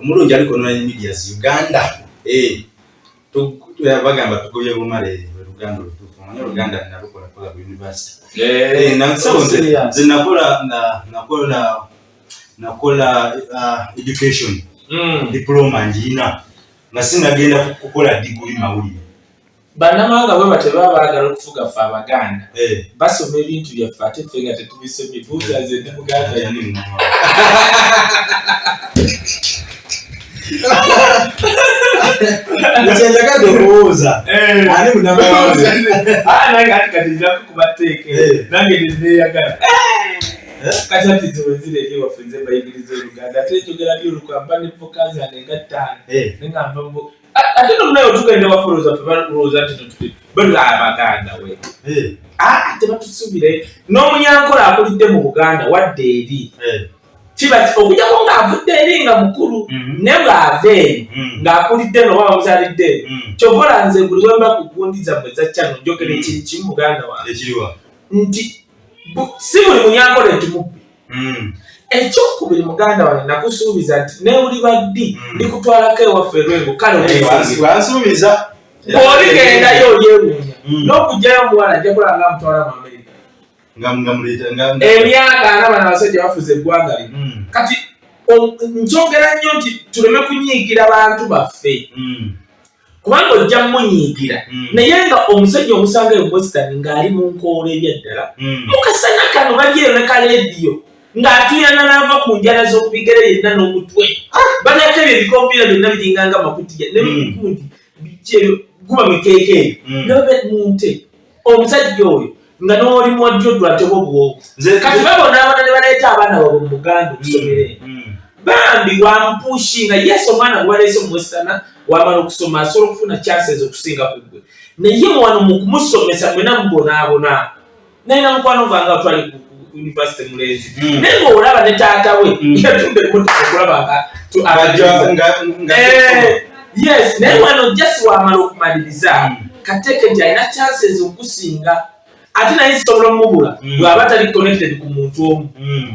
omulungi aliko online medias uganda. Eh, tu- tu- bagamba tugobye bumale luganda olutuufu. Manye oluganda nalukola na ku university. Eh, na- nze nakola na- nakola uh, education. Mm. diploma njina nga sinagenda genda kukola diguli mawulire. Bannamawanga bwe bate baba baagala okufuga ffe abaganda. Eh, basoma ebintu byaffe ate ffe nga tetubisomye buuzaze ndi muganda Nze njagadde okubuuza ani munamawange Ah, nange ati kati kubateeke Eh. nange kati ati ziwezire eri waffe nze mbayigiriza oluganda ate enjogera byolukwamba nevoka zange nga ttaano Eh, nengamba mbu ate nomunayo tugenda wafoloza ffe balowooza nti tutuli bali abaganda we. Eh, Ah, ate batusubire n'omunyankola akulidde mu buganda wadde eri eh, kiba okujjako ng'avudde eri nga mukulu Mhm. ne bw'ava eri mm, ng'akulidde no oba bamuzaalidde eri mm. kyobola nze buli wemba ku gundi zammwe za kyano njogera ekintu kimu muganda wange? Nti si buli munyankola nti mubbi. Mm, ekyokubiri muganda wange nakusuubiza nti neuli baddi Mm. ndikutwalako ewaffe lwengo kale eh, wansuubiza. Bw'oligendayo olyewuunya Mm. n'okugjayo omuwala ajja kulanga mutwala mu amerika emyaka ana bano abasajja bafuza eggwanga lino. Mm, kati nkyogera nnyo nti tuleme kunyiigira bantu baffe. Mm, kubanga ojja munyiigira. Mm. naye nga omusajja omusanga e western ng'ali mu nkoola ebyaddala mukasana kano bajeyo ne kalediyo ng'atuyana n'ava ku njala z'okubigere yenna n'omutwe. Baleka ebyo ebikompiira byonna biringanga amakutiya ne bikyebyo guba mikeekeeyo Mm. nabe munte omusajja oyo nga n'oli mwajjodwa ate bobwobo Nze- kati babonaabona ne baleeta abaana babwe mu buganda okusomera. Eno Mm, bambi wampushinga yes omwana gwaleese omuwesitana wamala okusoma asobola okufuna chances okusinga ku gwe naye wano mu kumusomesa mwena mubonaabona nalina mukwano gwange atwali ku univesity mulenzi. Mm. naye ngaolaba ne taata we Mm. yatunda emotoka okulaba Eh, yes naye wano just wamala okumaliriza. Mm. kateeke nti alina chances okusinga ate naye zisobola omubula Mm. bw'aba tali connected ku muntu omu. Mm,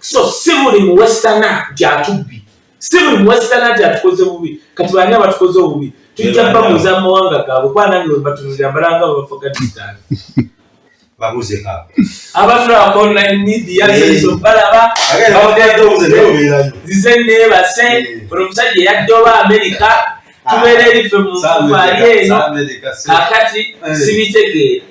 so si buli muwesitana nti atubbi si buli muwesitana nti atukoze bubi kati bani abatukoze obubi tujja babuuza mu mawanga gaabwe kuba nange webatunulira mbalanga abo. abatulaba online media senso balaba Agenda bakubadde obuuze naye obeerayo. zize neebase Eh. buli omusajja eyadde oba amerika. Tubeera erife mu nfufaali eno kakati sibitegeera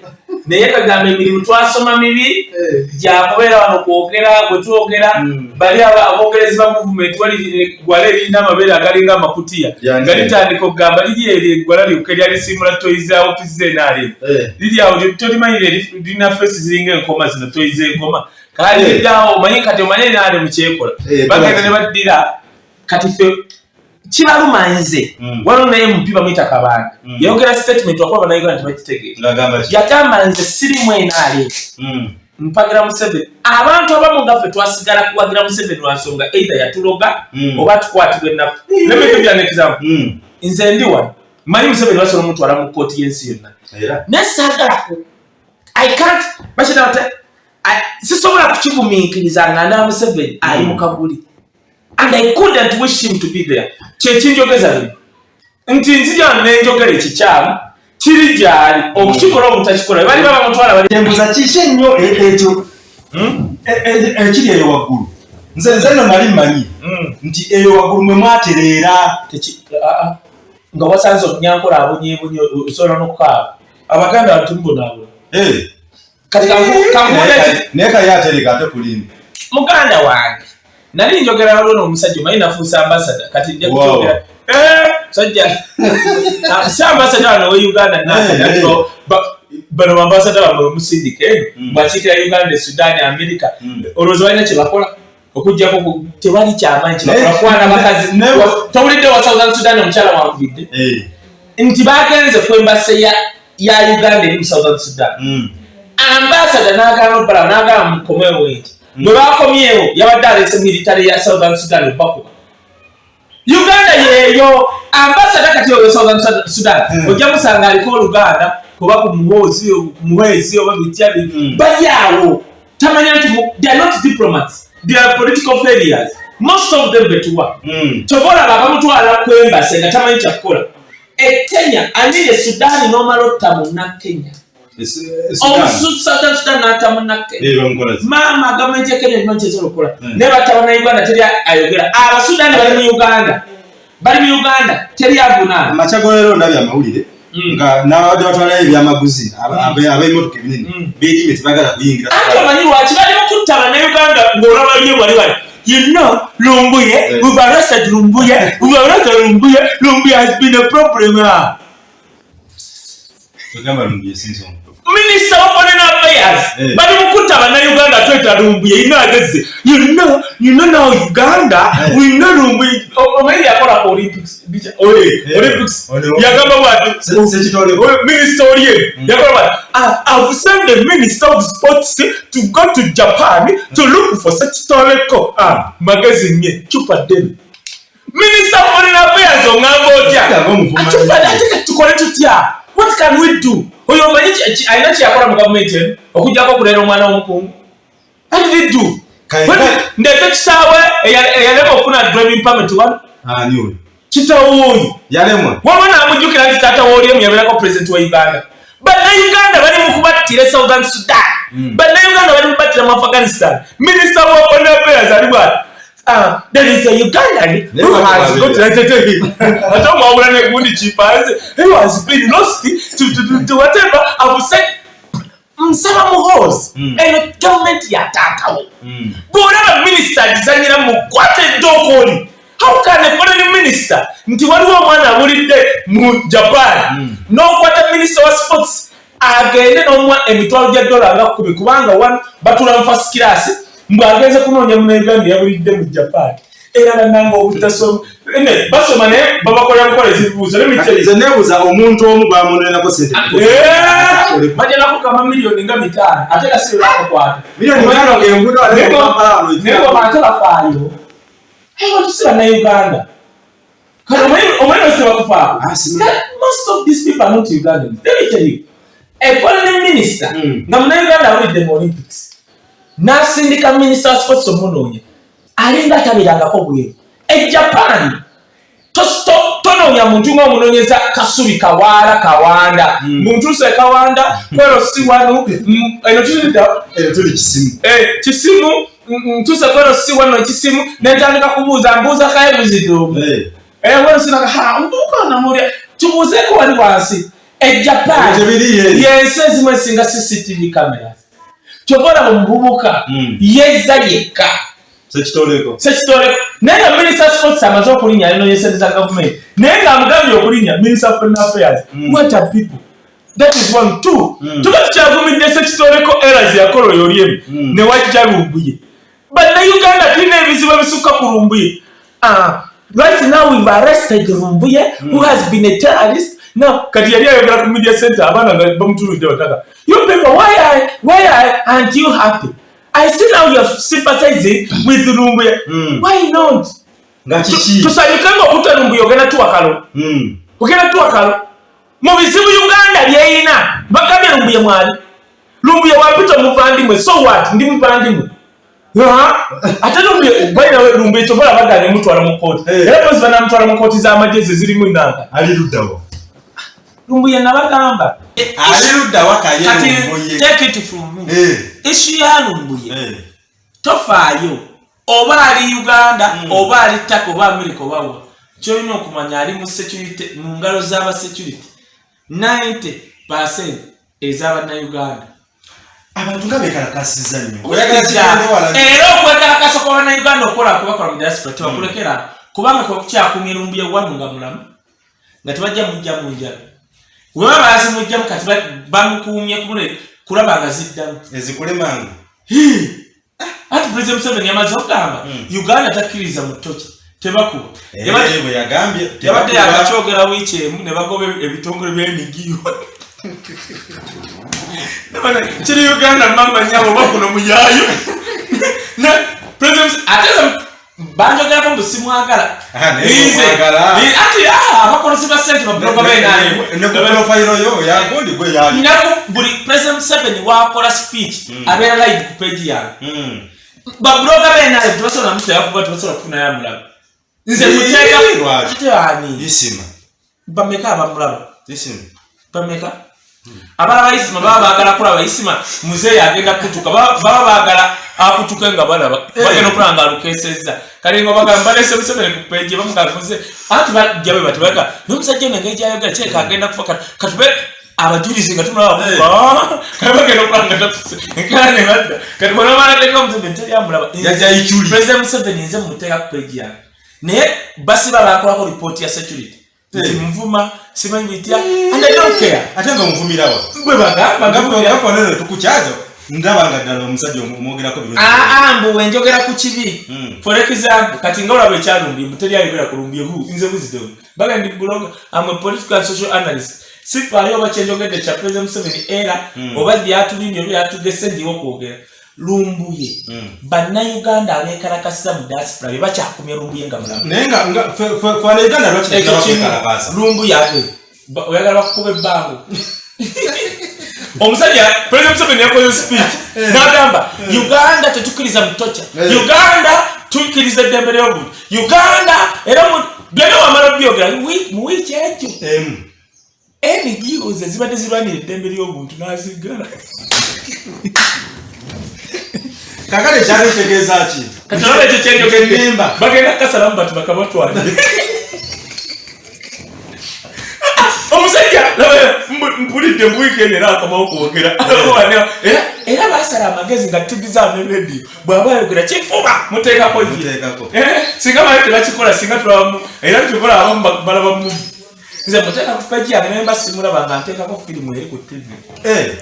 naye kagamba emirimu twasoma mibi Eh, gyakubeera wano kwogera gwe twogera. Mm. bali abogerezi ba movement wali gwala erina amabeere agalinga amakutiya nga litandika okugamba liri eryo eggwala lyokka eryalisimula toyi za ofisi zenaali eh, liri awo li- tolimanyire eri- lirina fesi ziringa enkoma zino toyi zenkoma kali Eh. liddaawo omanyi kati omanye naali mukyekola Eh, bagenda ne baddira kati ffe kibaluma nze Mm. waliwo naye mupi bamwita kabanda Mm. yayogera statement wakuba bannayuganda tebakitegeera ng'agamba ki? yagamba nze siri mwenaali Mm, mpagira museveni abantu abamu ngaffe twasigala kuwagira museveni lwansonga eitha yatuloga Mm. oba tukwatibwa ennaku byange example mm. nze ndi wano manyi museveni basobola omutwala mu kooti y'ensi yonna naye saagala i can't I- sisobola kukigumiikiriza nga ndaba museveni ali Mm. mu kaguli and i couldn't wish him to be there. Kyekinjogeza bino. Nti nzija wano nenjogera ekikyamu kiri gyali okukikola obutakikola bali babamutwala bali embuza kiki ennyo e- ekyo Hmm? e- e- ekiri eyo waggulu. Nze nze nno nali mmanyi Hmm. nti eyo waggulu mwe mwatereera. Teki- ah, ah. nga wasanze omunyankola abonyebonye osobola nokukaaba. Abaganda batimubonaabona Eh, kati kanku- kankuwulira naye ki- ka- naye kali atereka ate kulimba muganda wange nali njogera waliwo n'omusajja omanyi nafuusa ambasada kati nja kukyogera Eh, musajja Ah, si ambasada wano we uganda Eh, nakati eh. bano bambasada bamwe musindika eno Mm. bwakiikira uganda Sudan, amerika. Mm. olowooza balina kyebakola okugjako ku- tewali kyamanyi kyebakolakwana bakazi towulidde wa southern sudan omukyala wankubidde Eh, nti bagenze ku embase ya, ya uganda eri mu southern sudan. Mm, ambasada n'agamba obala n'agamba mukomewo nti bwe bakomyewo yabadde alese military ya southern sudan ebakuba uganda yeeyo ambasada kati oyo southern Sudan- sudan Mm. ojja musanga aliko oluganda kuba ku muhoozi muhwezi oba bitya Mm. bali awo tamanya nti they are not diplomats they are political failures most of them betuwa Mm. tobolaba bamutwala kwembase nga tamanyi kyakukola e kenya anire sudaani n'omala otta munnakenya Esi- esi- Sudan. omusudan sudan n'atta munnakenya Eh, bamukola ki? maama gavumenti ya kenya ekimanyi kyesobola okukola. Mm. naye batta bannayuganda teri ayogera. Abasudaani bali mu uganda. Bali mu uganda. Teri avunaana amakya golero ndabye amawulire Mm. nga n'abadde batwalayo ebyamaguzi Mm. abe- ab'emmotoka ebinene. Beedimye tebagala kuyingira. Anti omanyi lwaki? Bali mukutta bannayuganda ng'olabaye wali wali You know, Lumbuye, we've arrested Lumbuye, arrested Lumbuye, Lumbuye has been a problem. tugamba lumbuye sinzonga Minister of Foreign Affairs, Eh. bali mukutta bannayuganda tweta Lumbuye, ino ageze. You know, you know now Uganda, Eh. we know Lumbuye. O- Omanyi yakola ku Olympics, bicha- oye, Eh. Olympics. Ole- Yagamba bwati, Se- sekitoleko Oye, Minister Olie, yakola bwati, "I- I've sent the Minister of Sports to go to Japan to look for such toleko. Ah, magazine ye, chupa deni. Minister of Foreign Affairs ongamba otya? Yagamba omuvuma- Achupa ate ka tukole tutya? What can we do? Oyo omanyi ki- alina kyeyakola mu gavumenti eno okugjako okuleera omwana w'omukungu. What did do? ndeke eya- eyalema okufuna driving permit wano ani oyo kitaawe oyo waba namujjukira nti taata wooliemu yabeerako pulezidenti wa uganda. Bannayuganda bali mu kubattira southern sudan. Mm. bannayuganda bali mu kubattira mu afghanistan minisita wa foreign affairs ali bwati Ah, there is a Ugandan who has got it. ate omwawula negundi chimpanze who has been lost to, to, to, to whatever I've said nsaba muhoozi Mm. eno gavumenti yataakawo Mm. bw'olaba minisita agizanyira mu kwata eddooko oli how can a foreign minister nti waliwo omwana abulidde mu japan Mm. n'okwata minisita wa sports agende n'omuwa emitwalo gya dola nga kumi kubanga wano batula mu first class mbw'agenze kunoonya munauganda yabulidde mu japan. Era bannanga obutasoma ne basoma naye babakolera bukola ezibuuzo nze nebuuza omuntu omu bamunenako sente. Bajja nakugamba miliyoni nga mitaano ate gasirolakukwata miliyoni mutano engudo naye bwamatalafaayo abantu si bannayuganda kati omanyi- omanyi lwaki tebakufaako Ah, si- That most of these people are not ugandans. Let me tell you a foreign minister Mm. nga munauganda awulidde mu olympics n'asindika minisita sports omunoonya alinga atabirangako bweru e japan tonoonya muntu ngaomunoonyeza kasubi kawaala kawanda. Mm. muntuuse kawanda kwero si wanu mm, eno tulidda tuli kisimu. Eh, kisimu mm, ntuse kwero si wano ekisimu nentandika kubuuza mbuuza kaebuzidomu Eh, werosinaka ha mbuuka namulya tubuuzeeko wali wansi. Biriyo eri. yensi ezimu esinga cctv cameras kyova olaba omuvubuka Mm. yezza yekka. Sekitoleko. Naye nga minisita sports amaze okulinnya alino yesente za gavumenti. Naye ng'amugambye okulinnya minisita of foreign affairs. Mm. what are people. That is one two. Mm. tuba tukyagumidde sekitoleko eras yakola oyo oliemu Mm. ne wajja lumbuye. Bannayuganda tulina ebizibu ebisukka ku lumbuye. Ah, right now we've arrested lumbuye who has been a terrorist now kati yali ayogera ku media center abaana nga bamutulidde bataka you people why are, why are, aren't you happy? I see now you're sympathizing with lumbuye Mm. why not? Nga kiki? tusanyuke nga okutta lumbuye ogenda tuwakalo Mm. ogenda tuwakalo mu bizibu uganda byeyina. Bagambye lumbuye mwali. Lumbuye wapita omuvandimwe so what? Ndi muvandimwe. Ate balinawe lumbuye kyobola baganye mutwala mu kooti Eh. era pozi banamutwala mu kooti z'amagezi zirimu nanga ali from me. Issu ya lumbuye tofaayo. Oba ali uganda Mm. oba ali ttaka oba amerika oba wa. Kyolina okumanya ali mu security mu ngalo z'aba security. 90 percent ez'abannayuganda abantu nga bekalakasiza nnyo. Era okwekalakasa kwa bannayuganda okukola kubakola mu diaspora tebakulekera. Kubanga kwekukyakumya lumbuye wanu nga mulamu nga tebajja mujja mu njala weba bazimujjamu kati ba- bamukuumye kulaba nga ziddamu. Ezikulemanga ati president museveni yamaze okugamba Mm. uganda takkiriza mu toki tebakuba. Yabadde- bwe yagambye yabadde yakakyogera wiiki emu ne bagoba ebitongole by'emigiyo. Kiri uganda mamba nyabo bakuno muyaayo? Ate banjogerako mbu simwagala Ah, naye Lize. omwagala. Li- ati ah, abakolosi ba sente babloga benayo ne ku profile yo yagundi gwe yali naku buli president museveni wakola speech Mm. abeera live ku page yange Mm. babuloga benaye tebasobola muterakuba tebasobola kufunayo amulaba nze isima bameka abamulaba bameka abalaba isima baba bagala kulaba isima muzeeyi agenda kutuka baba bagala akutuke nga balaba bagenda okulaba nga alukeseza kale nga bagamba balese museveni ku peji bamugaguze anti bajja bwe bati baga nomusajja ono engeri gyayogera kyeka agenda kufa? Katube abajulizi nga tumulaba badda. Kati museveni museveni nze mumuteeka ku peji yange naye basiba bakolako ya security. Simanyi ate omuvumirawa bwe bagamba tukukyaza ndaba nga ddala omusajja omwogerako birungi. mbu wenjogera ku kibi Mm. for example kati nga olaba ekyalumbye mbu teri ayogera kulumbye hu nze buzideo baga ndi blog am a political and social analyst sifaali oba kyenjogedde kya president museveni era Mm. oba byatulimbye oba byatugese ndiwo okwogera lumbuye Mm. bannayuganda abekalakasiza mu diaspora be bakyakumya lumbuye nga mulamu naye nga nga fe- fe- fana uganda lwaki ekyo kimu lumbuye ate oyagala bakukuba ebbango omusajja president museveni yakoze speech n'agamba uganda tetukkiriza mutoca Eh. uganda tukkiriza eddembe ly'obuntu. Uganda era byonna wamala byogera mu wiiki emu. Ngos ezibadde zirwanira eddembe ly'obuntu n'asigala kakale ekyalo kitegeeza ki? Katolaba ekyo kyenjogedde bagenda kukasalamu bati bakabatwalire omusajja mpulidde muwiikendi era akamawo kwogera. Era- basala amagezi nga tivizamu erediyo bw'aba ayogera kifuba muteekako Eh, singa bali tebakikola singa tulabamu era tukola abamu ba- balaba muvi nze muteeka ku peji yange naye mba simulaba nga nteekako firimu eri ku tivi Eh,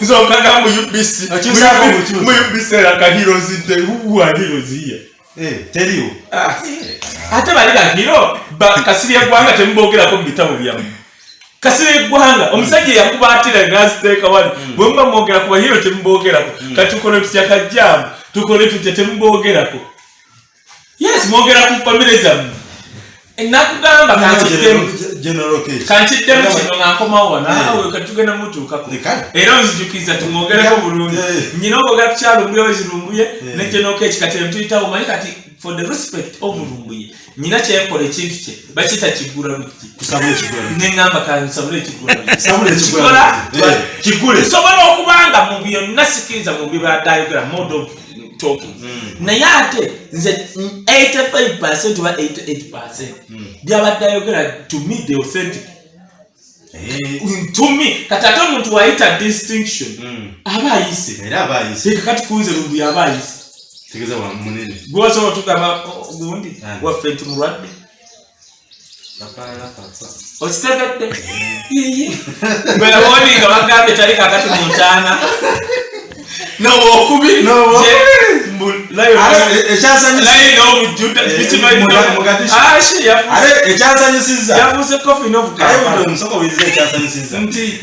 nzokaga mu ubc mu ubc era kahirozi de wahiroziya eh, teriwo ate bali gahiro kasiri eggwanga temubogerako mu bitabo byamu kasiri eggwanga omusajja eyakuba atira naziteeka wali bwe muba mwogera ku bahiro temubogerako kati tukole tutya kajjaamu tukole tutya temubogerako yes mwogera ku famire zammwe nakugamba kankiddemu kino nga nkomawo naawe kati tugenda mutuukako era onzijukiriza tumwogereko bulungi. Eh. nyina okwogera ku kyalumbuye wezirumbuye Eh. nekyenooka kati ntuyitawo manyi kati for the respect of lumbuye nyina kyenkola ekintu kye bakita kigula ekigula neŋŋamba kansabule ekigula. Eh, kigule. nsobola okubanga mu byonna sikiriza mu byebadayogera mode of talking. Naye ate nze 85 oba 88 byabadde ayogera to me the authentic. Eh, to me kati ate omuntu wayita distinction mm. aba ayise. Era abayise Seka kati kunze lumbu yaba ayise. Wa gwosobola otugamba o- gundi Ah. waffe nti mulwadde. Okitegedde. Bwewoni nga bagambye tali kakati mu ntaana e- Eh, Mogadishu. ate ekyansanyusiza nti.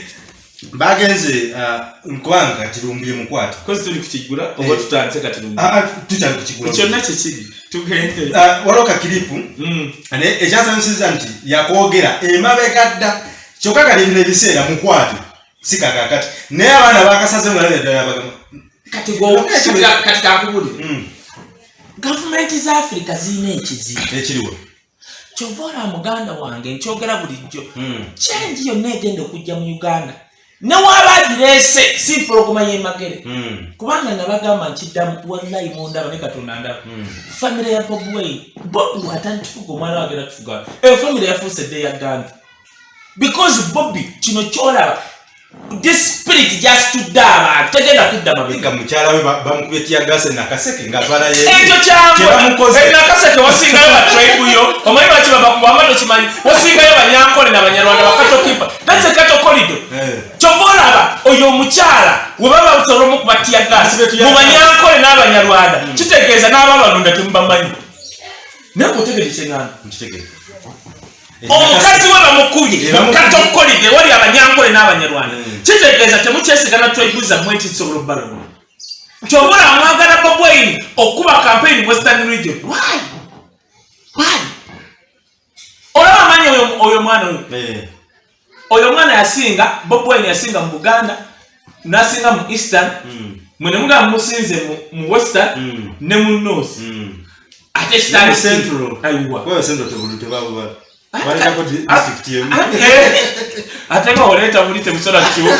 Bagenze ah, nkubanga kati lumbuye mukwata kozi tuli kukigula oba Eh. tutandise kati Ah, ah, tukyali kukigula kyonna kikiri tugende. Waliwo kakiripu Mm. naye ekyasanyusiza nti yakwogera emabega dda. Kyokka kali bino ebiseera mukwate si kakakati naye abaana bakasaze mulabira ddala bagamba kati gwo- kati- kati kakubulire "Mm, gavumenti za afirika zirina ekizibu. Ekiriwo kyova olaba muganda wange nkyogera bulijjo. Mm. kyenji yonna egenda okujja mu uganda. Newaaba agireese si mpologoma y'emagere Mm. kubanga nabagamba nkiddamu wallayi mundaba ne katonda ndaba famire ya bobi wine bobi watanditufuga omwana wagenda tufuga eyo famire yafuuse edde ya ganda because bobi kino kyolaba this spirit gyasitudde abantu tegenda kudda mabega mukyala we ba- bamukubye tiyagase nakaseke ngaatwalayo ekyo kyangwa Kyebamukoze. nakaseke wasingayo batribuyo omanyi lwaki babakuba tokimanyi. Wasingayo banyankole nabanyarwanda bakatokipa thats a katokolido Eh. kyova olaba oyo omukyala webaba basobola omukuba tiyagasi Sibe tiyagasi. mu banyankole n'abanyarwanda kitegeeza n'ababalonda temubamanyi. Naye ngotegere kyeŋŋamba Nkitegeera. Omukazi we bamukubye bamukubye. katokolide wali abanyankole n'abanyarwanda. Mm. kitegeeza temukyesigana twebuza mweti nsobola obbalonda kyobola amwagala bobwaini okuba campaign western region. Why? Why? Olaba amanyi oyo- mwana oyo? Eh. oyo omwana yasinga bobwaini yasinga mu buganda nasinga mu eastern. Mm. mwe ne mugamba musinze mu- western Mm. ne mu north. Ate kitali Ne mu central. ayiwa Kwa central tebulu tebabuba. Ate- nga oleeta buli tebusola kikyuka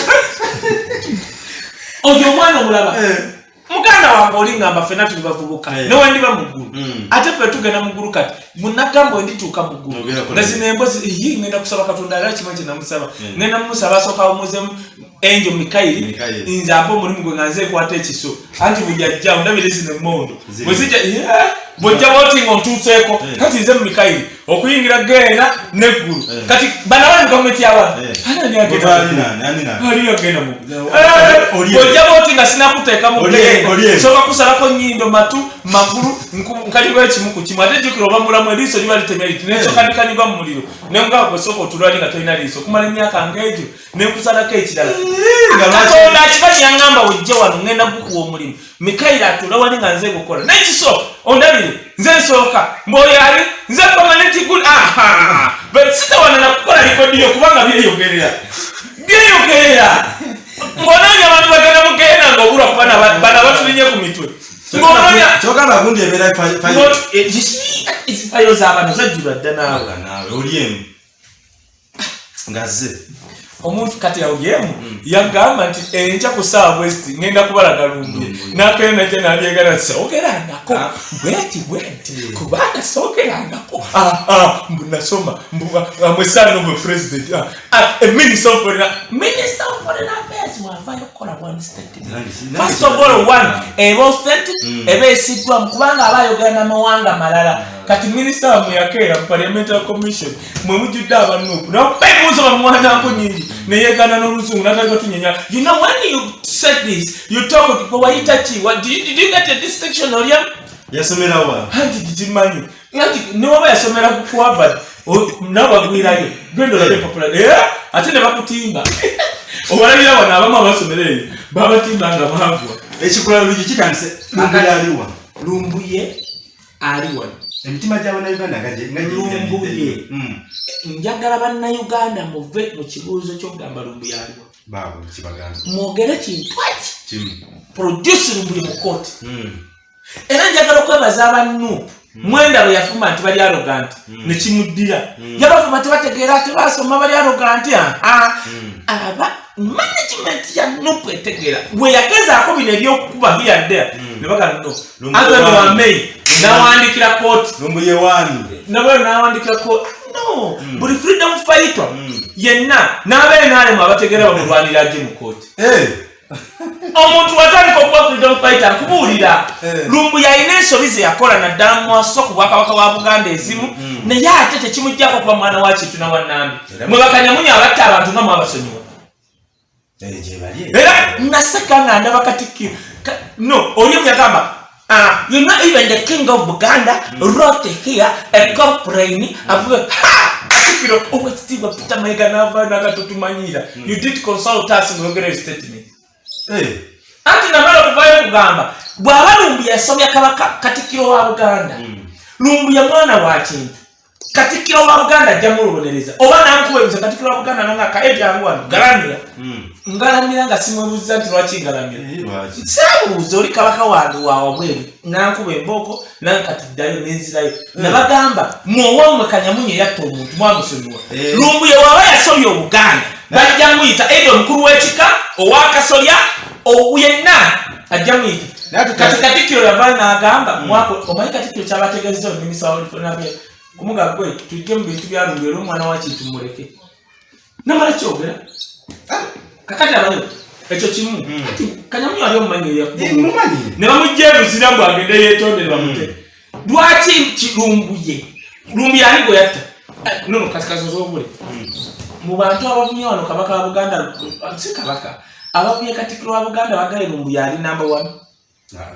oyo omwana omulaba muganda wange olingamba fena tuli bavubuka newendiba muggulu ate fe tugenda muggulu kati munagamba endituuka muggulu Ogenda kola nga zino emboozi yi ngenda kusaba katonda era kimanyi kyenamusaba ngenda mumusaba asooka omuzemu enjo mikayiri nze ampa omulimu gwe nga nze ekwata ekiso anti bujajja ndabire zino emondo Ziri. bwezija bwojja booti nga ontuuseeko kati nze mu mikayiri okuyingira geena neggulu. Eh. kati banawani gavumenti yawa Eh. bwojja booti nga sinakuteeka mu Oli- geena oli eno. soka kusalako nyindo matu magulu nkaliwo ekimu ku kimu. Ate jjukira oba mulamu eriiso liba litemya liti nensokandikanyigwa mu muliro. Nengaa gwe soka otulwali nga tolina liiso. Okumala emyaka ngaegyo nenkusalako ekirala. Katonda akimanyi yaŋŋamba wejje wano ŋŋenda gukuwa omulimu. Mikayiri atula wani nga nze gukola nekiso ondabire nze nsooka mbwoyo ali nze permanent good aha! But sitawanana kukola likodiyo kubanga byeyogerera. Byeyogerera. Ng'onoonya abantu bagenda mugenda ng'obulwa kuba naba- bano abatulinye ku mitwe. Ng'onoonya kyogamba gundi ebeera fa- fa- ng'o- eh, ezifayo z'abantu zajjulwa dda naawe Awa omuntu kati yawulyemu yagamba nti enkya ku saawa west ngenda kubalaga Lumbuye. nakenda nte nalyegana soogerangako Ah. bweti bweti kubanga soogerangako mbu nasoma mwesaanove president ah, ah, minister of foreign minister of foreign affairs wavayo kukola one statement first of all one eba ostent Mm. eba esiddwamu kubanga aba ayogera n'amawanga malala kati minisita wamwe yakeera mu parliamentary commission mwe mujjudde abanuupu nabebuuza bamwanako nyingi neyegana n'oluzungu nataliga tunyenya you know when you said this you talk wayita ki What- did you- did you get a distinction olya yasomerawa anti tikimanyi anti newaba yasomera ku harvard? Nawe bagwirayo genda olabe empapula era ate ne bakutimba. Obalabira wano abamu abasomera eyo babatimbanga baagwa. Ekikula lugi kitandise lumbuli aliwa lumbuye ali wano emitima gy'abannayuganda nga gye- nga gye- Lumbuye. Mm. njagala bannayuganda muve mu kibuuzo kyokugamba lumbuye aliwa baabo kibagamba mwogere kintu eki? Kimu. Produce lumbuye mu kooti Mm. era njagala okwebaza abanuupu mwenda bwe yafuma nti bali aroganti nekimuddira yabafuma tebategeera tebasoma bali aroganti aha Mm. aba management ya nupu etegeera. Bwe yagezaako bino ebyokukuba hiyadde ne bagamba no Lumbuye anthony wani. wamei nawandikira kooti lumbuye wani. Nabwe nawandikira kooti no. Buli freedom fighter Mm. yenna n'abeere n'alemu abategeera bamulwanira ajje mu kooti Eh. omuntu watandika okuba freedom fighter nkubuulira. Eh. lumbuye alina ensobi ze yakola naddala mu mwaso ku bwakabaka bwa buganda ezimu naye ate tekimugjako kuba mwana wa kintu na wannambi. Era- mwe bakanyamunya abatta abantu nga mwabasonyiwa era naseka nga ndaba katikkiro Ka- no olimu yagamba ah, you know even the king of buganda wrote here a complain avuga ha! Katikkiro owekitiibwa peter mayiga nava mm. you did consult us ngogera statement. Eh. anti namala okuvayo kugamba bw'aba lumbu yasomya kabaka katikkiro wa buganda lumbu ya mwana wa kintu katikkiro wa buganda ajja mulubonereza oba nankuwebuza katikkiro wa buganda nanga kaye byangu wano galamira Mm. ngalamira nga simwebuuza nti lwaki ngalamira saabuuza oli kabaka wange wawabweru nankuba embooko nange kati ddayo nenzirayo. Nabagamba mwowammwe kanyamunye yatta omuntu mwamusonyiwa Eh. lumbu ye waba yasobya obuganda bajja muyita edi omukulu w'ekika owakasolya yenna ajja muyita. Kati katikkiro yavayo n'agamba mwako omanyi katikkiro kyabategeeza minisita walifonabe kumuga gwe tujje mu bintu bya lumbu era omwana wa kintu muleke namala kyogera kakati abayo. Ekyo kimu. Kati kanyamunye wali omumanyi Eh, eyakuba mumanyi. Ne bamujebuzira ngu agende yetondere bamute lwaki kilumbuye lumbuye ani gwe yatta? Eh, nono kasikazi ozobule mu bantu abavumye wano kabaka wa buganda si kabaka abavumye katikkiro wa buganda bagaye lumbuye ali namba Ah.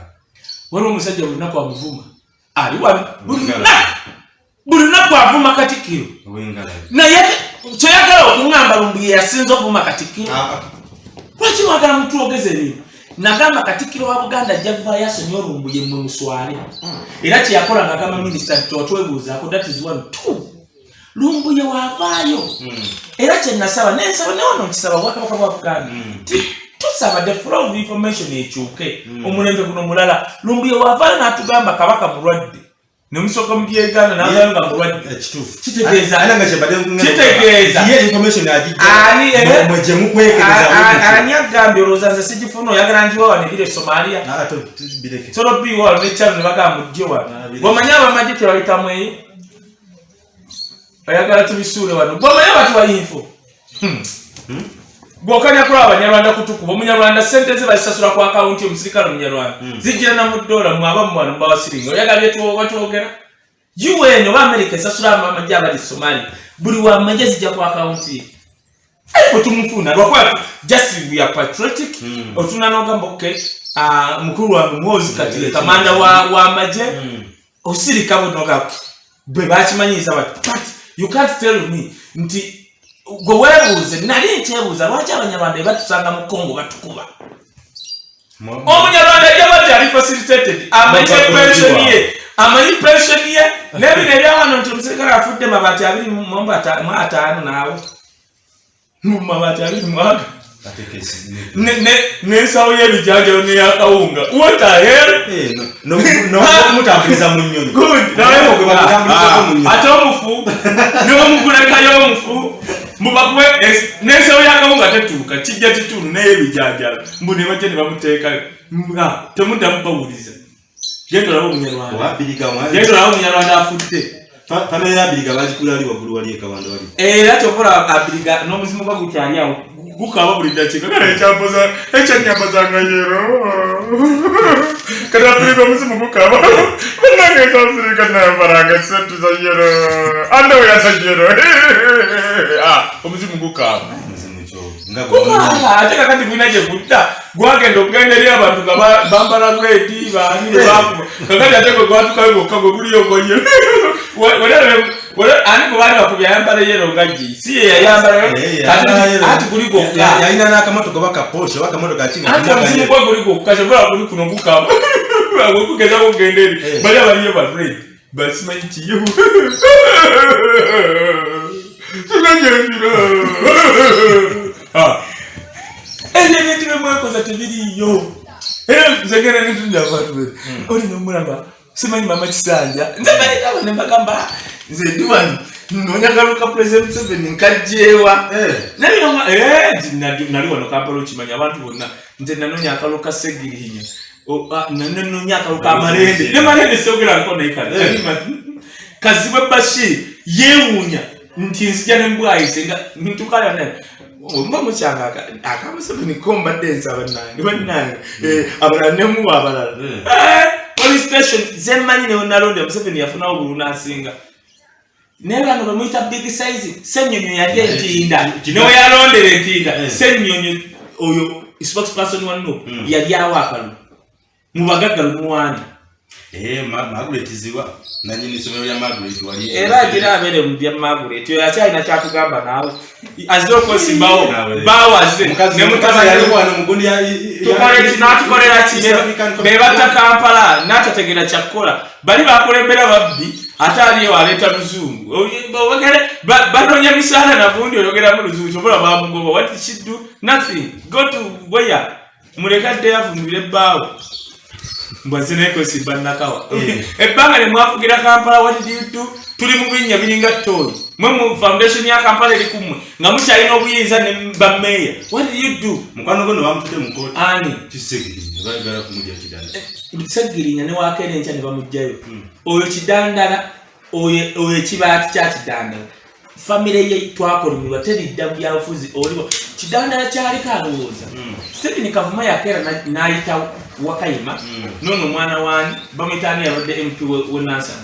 waliwo omusajja buli lunaku avuma ali wano Lunaku avuma katikkiro naye kyoyagala okuŋŋamba lumbuye yasinza okuvuma katikkiro lwaki mwagala mutwogeza ebintu nagamba katikkiro wa buganda ajja vaayo asonye olumbuye mwe muswale. Era kyeyakola ngagamba minisita nti otwebuuzaako that is one two. Lumbuye waavaayo mm. era kyenasaba nensaba newono nkisaba obwakabaka bwa buganda. Mm. ti tusaba the flow of information ekyuke. Omulembe guno mulala. Lumbuye wavayo n'atugamba kabaka mulwadde nemusooka mu byeganda n'agamba nga mulwadde ekituufu Kitegeeza- Ate nga kyebadde nkugamba- Kitegeeza. ye information agijja Ani, eh? mwe gye mukwekereza A- a- mutyo. ani agambye olowooza nze sigifuna oyagala njiwa wano ebire somaliya Ah, to- to- bireke. solo biwa wano nekyalo ne bagamba mujje wano bwomanye abamagye tebayitamu eyo oyagala tubisuule wano bwomanye batubayinfo Hmm? Gwokanya kulaba abanyarwanda kutukuba omunyarwanda sente ze bazisasula ku akawunti omusirikale omunyarwanda Hmm. zijira namudola mwabamu wano mubawasiringa oyagala byetwogera un oba amerika esasula amagye abali somali buli wamagye zijja ku akawunti ye ffe tumufuna lwakuba just we are patriotic Mm. otuna nogamba ok ah, mukulu wange mwozi kati ye kamanda wa- wamagye Mm. osirika bunoga bwe bakimanyiza bati but you can't tell me nti gwe weebuuze nali nkyebuuza lwaki abanyarwanda ebatusanga mu kongo batukuba omunyarwanda jabati ali facilitated amanyi Baba pension Kujiwa. ye amanyi pension ye nebino ebyawano nti omusirikale afudde mabati abiri mu ata- mu ataano naawe mu mabati abiri mwaga Ate kesi, ne- Ne- ne- n'ensawo y'ebijanjalo n'eyakawunga wotahera no- no- n'okumutambuliza mu nnyonyi naye gwe bakutambulizako mu nnyonyi ate omufu? Nibamugulekayo omufu? Mubakuwe n'ensawo y'akawunga tetuuka kijja kitunu n'eyebijanjalo mbu ne bajja ne bamuteeka Mbwa, temuddamu bawuliza gendolawo omunyarwanda owabiriga mwa- gendolawo omunyarwanda afudde fa- famire y'abiriga bagikula ali waggulu wali ekawanda wali. Era kyokola abiriga n'omuzimu gwa gukyali awo gukaba buli dakiika kale ekyampoza ekyenyambazanga yero kati abiriga omuzimu gukaba banange ekyasirika nayambalanga sente za yero andeweyasa yero omuzimu gukaba muzimu kyo. Nga gwe- gukaba ate kakati gwina gye gudda gwagenda okugenda eri abantu nga ba- bambala redi bani bebakuba kakati ate gwe gwatukayo gokka gwe guliyo goye ani gwe baali bakubya ayambala yero nga gi si ye yayambala Eh, Kati yalina- ati guli ya- gokka yalina n'akamotoka oba kaposho oba kamotoka ki nga ati omuzimu kimuganye. gwe guli gokka kyobola guli kuno gukaba gwekugeza kugenda eri. Eh. bali abaliyo ba red basimanyi kiyo sinagenzira ebyo ebintu byemwekoza tebiriyo era nzegera nitundavaatubere olina omulaba simanyi mama kisanja. Nze balekabo nembagamba nze ndi wano nonyagaluka president museveni nkajjeewa Eh, nabino eh, nali- wano kampala okimanya abantu bonna nze nanonya akalo ka segirihinya O- ah, nanonya akalo ka malende ne malende sogera nko naye Eh. Kazibwe bashir yeewuunya nti nzija nembwayise nga ntukala naye mba mukyanga aka- akamuseveni ko mbadde nsaba nange bannange. Eh, abalala nemuwa abalala Eh, station zemmanyi newonalonde museveni yafunawo bulunasinga naye bano bemuyita big size senyonyo yali entinda. Newe yalondera entinda. Eh. senyonyo oyo spokesperson wano Mm. yali awo muwani eh, Ma- Margaret ziwa. Nanyini isomero lya Margaret wali era agira abeere mu bya magulet oyo akyalina kyatugamba naawe. Azze okwesimbawo Naawe. bawaze ne mutabani yali wano mu gundi ya- ya- tukoleki natukolera ki? East African Community bebatta kampala natategera kyakukola bali bakulembera babbi ate aliyo aleeta luzungu. Banonya misaala nagundi oyogeramu luzungu kyobola bamugoba what did she do? Nothing. Go to where? Muleka dde avumire ebbaawo mbwazinekosimba nakawa Eh. ebbanga nemwafugira kampala what did you do? Tuli mu binnya biringa toyi mwe mu foundation ya kampala eri kummwe nga mukyalina obuyinza ne bameeya what did you do? Mukwano gwe newamutudde mu kooti ani? Kisegiri baagala kumulya kidala. Segirinya ne wakeera enkya ne bamugjayo Mm. oyo kidandala oyo ekibaati kya kidandala. Famire ye twakolimirwa teridda byabufuzi oliwo. Kidandala kyaliko alowooza Mm. stephen kavuma yakeera na- n'ayita wakayima Mm. noono omwana wani bamwitaani yabadde mp we- we nansana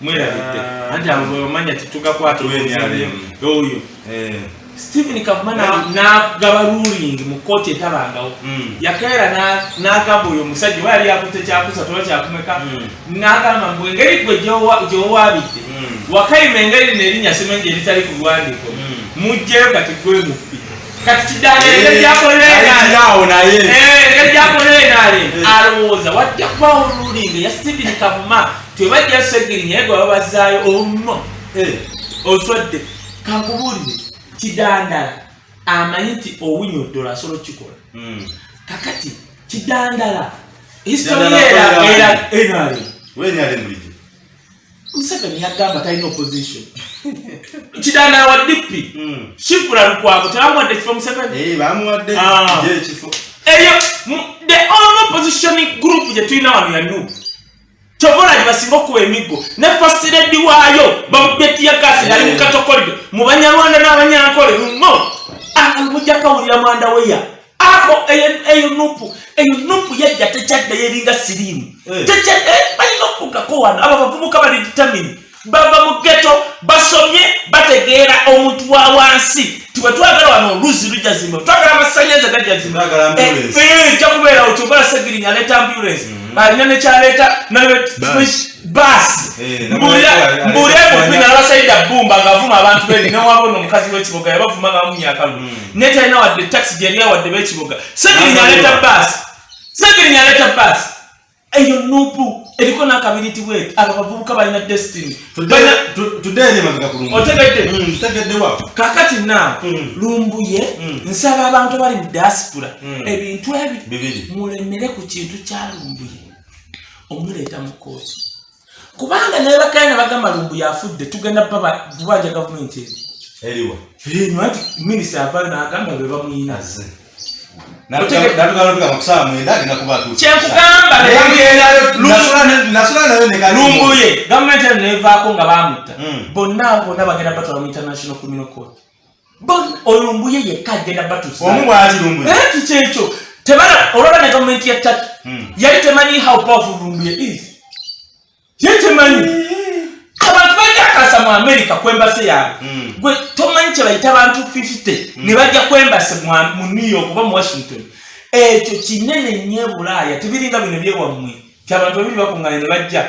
mwerabidde Ah. anti abo bamanya titugakwata Wenyalim. oyo Eh, stephen kavuma na- n'agaba ruling mu kooti etabangawo mm. yakeera na- n'agamba oyo omusajja oba yali akutte kyakusatu oba kyakumeka Mm. n'agamba mbu engeri gwe gy'owa- gy'owaabidde Mm. wakayima engeri lino erinnya simanyi eritali ku lwandiiko Mm. mugjeyo kati gwe muppi kati enaale kiraawo naye. Engeri gyakolera enaale Eh. alowooza wajja kubawo ruling ya stephen kavuma tebajja segirinya ye gwe babazaayo Eh, oswadde. Kankubuulire. Kidandala. Amanyi nti owunyoddola asobola okukikola Mm. kakati kidandala. Historia era enale. Museveni yagamba talina opposition kidandala wa dp Mm. shifula lukwago tebamuwadde ekifo museveni Eh, Ah. eyo the only opposition group gye tulina wano ya nubu kyobola gibasinga okuba emiggo ne fasiredi waayo bamubetiyagasi nali Eh. mukatokolide mu banyarwanda n'abanyankole mo mujja kawulira mwanda weya ako eyo- nupu eyo nupu yajja tekyaddayo eringa siriimu Eh. Tekya- eh, balina okukugako wano abo bavubuka bali determine bava mu geto basomye bategeera omuntu wa wansi. Tibwe twagala wano oluzi lujja zimba. Twagala ambulance. ejja kubeerawo kyobola segirinya aleeta ambulance. Alina nekyaleeta basi Eh, mbuulira namwe- mbuulira aleta ebupi kwanya- nalasaida bumba ng'avuma abantu beni newabona omukazi w'ekibuga yabavuma nga mu myaka lu ne talina wadde taxi gyeri awadde b'ekibuga segirinya aleeta basi segirinya aleeta basi eyo nupu eriko n'akabiriti bwe abo bavubuka balina destiny. Balina- tudeni mabega kulungu otegedde. Mm, tegedde wa kakati na Mm. lumbuye Mm. nsaba abantu bali mu diaspora. Mm. ebintu ebi bibiri. Mulemere ku kintu kya lumbuye. Omuleeta mu kooti kubanga naye ne bagamba lumbuye afudde tugenda baba bubanja gavumenti eri eriwa. Nti minisita avaayo n'agamba be bamuyina aze Otegedde. natugaatuka mukusaba mwenda agenda kubatuusa kyenkugamba ne bamuyina nasula nayo nekali lumbuye gavumenti eno nevaako nga bamutta Mm. bonna abo bonna bagenda batwala mu international criminal court olumbuye yekka agenda tebala olwaba ne gavumenti ya Mm. yali temanyi how powerful lumbuye is ye temanyi abantu bajakasa mu america kwembase yaabwe Mm. gwe tomanyi kyebayita abantu 50 ne bajja kwembase mu- new york oba mu washington. Ekyo kinene nnyo e bulaaya tebiringa bino byewammwe ti abantu babiri bakuŋŋane ne bajja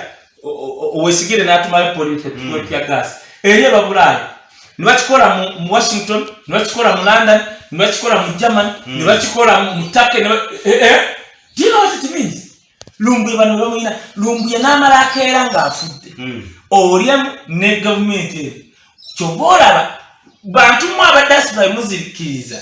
owesigire n'atumayo polisi etupya gasi eri eba bulaaya ne bakikola mu- washington ne bakikola mu london ne bakikola mu german ne bakikola mu- take eh, eh? Do you know what it means? Lumbuye bano bamuyina lumbuye n'amala akeera ng'afudde. Olya ne gavumenti eri kyoba olaba bantu mu abadasibaye muzirikiriza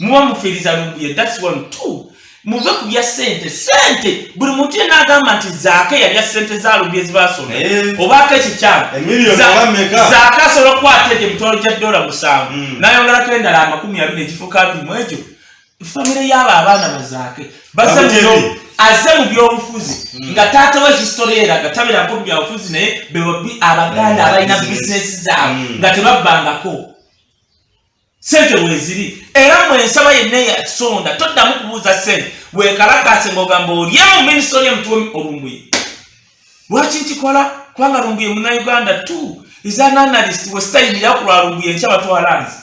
muba mufiiriza lumbuye thats one two. Muve ku bya sente. Sente buli muntu yenna agamba nti zaaka yalya sente za lumbuye zibasoma Eh. obaako ekikyalo Emiliyoni Za- oba mmeka? zaaka asobola okukwata ekyo emitwalo gya dola musanvu. Mm. nayongerako endala amakumi abiri ekifuuka abiri mu ekyo. Famire y'abo abaana bazaake baze mu byobufuzi. Nga taata we histori eraga tabirako mu byabufuzi naye bebabi abaganda Eh, abalina bizinesi zaabwe Mm. nga tebabbangako. Sente weziri era mwensaba yenna eyasonda toddamu kubuuza sente wekalakase ngaogamba olyemu minisitoli emutwe olumbuye lwaki nkikola kubanga lumbuye munauganda t is an analyst wesitayimira ku lwa lumbuye nkya batwala nzi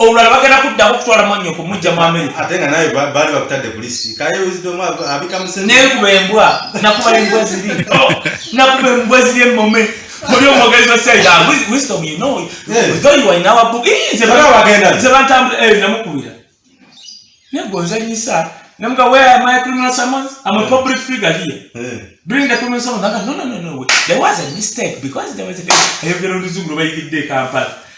olulala bagenda kuddako kutwala mwanyoko mujja mu amerika ate nga nawe ba- baali bakutadde ku lisiti kaye wisdom abika musente nekuba embwa nakuba embwa ziri nakuba embwa ziri emome oli omwogezi wasaida wisdom you know though you are in our book nze bantambula eh namukubira. Negonzanyisa namuga where am I criminal summons I'm a public figure here. Bring the criminal summons no no no no there was a mistake because there was a ayogera oluzungu lwebayigidde e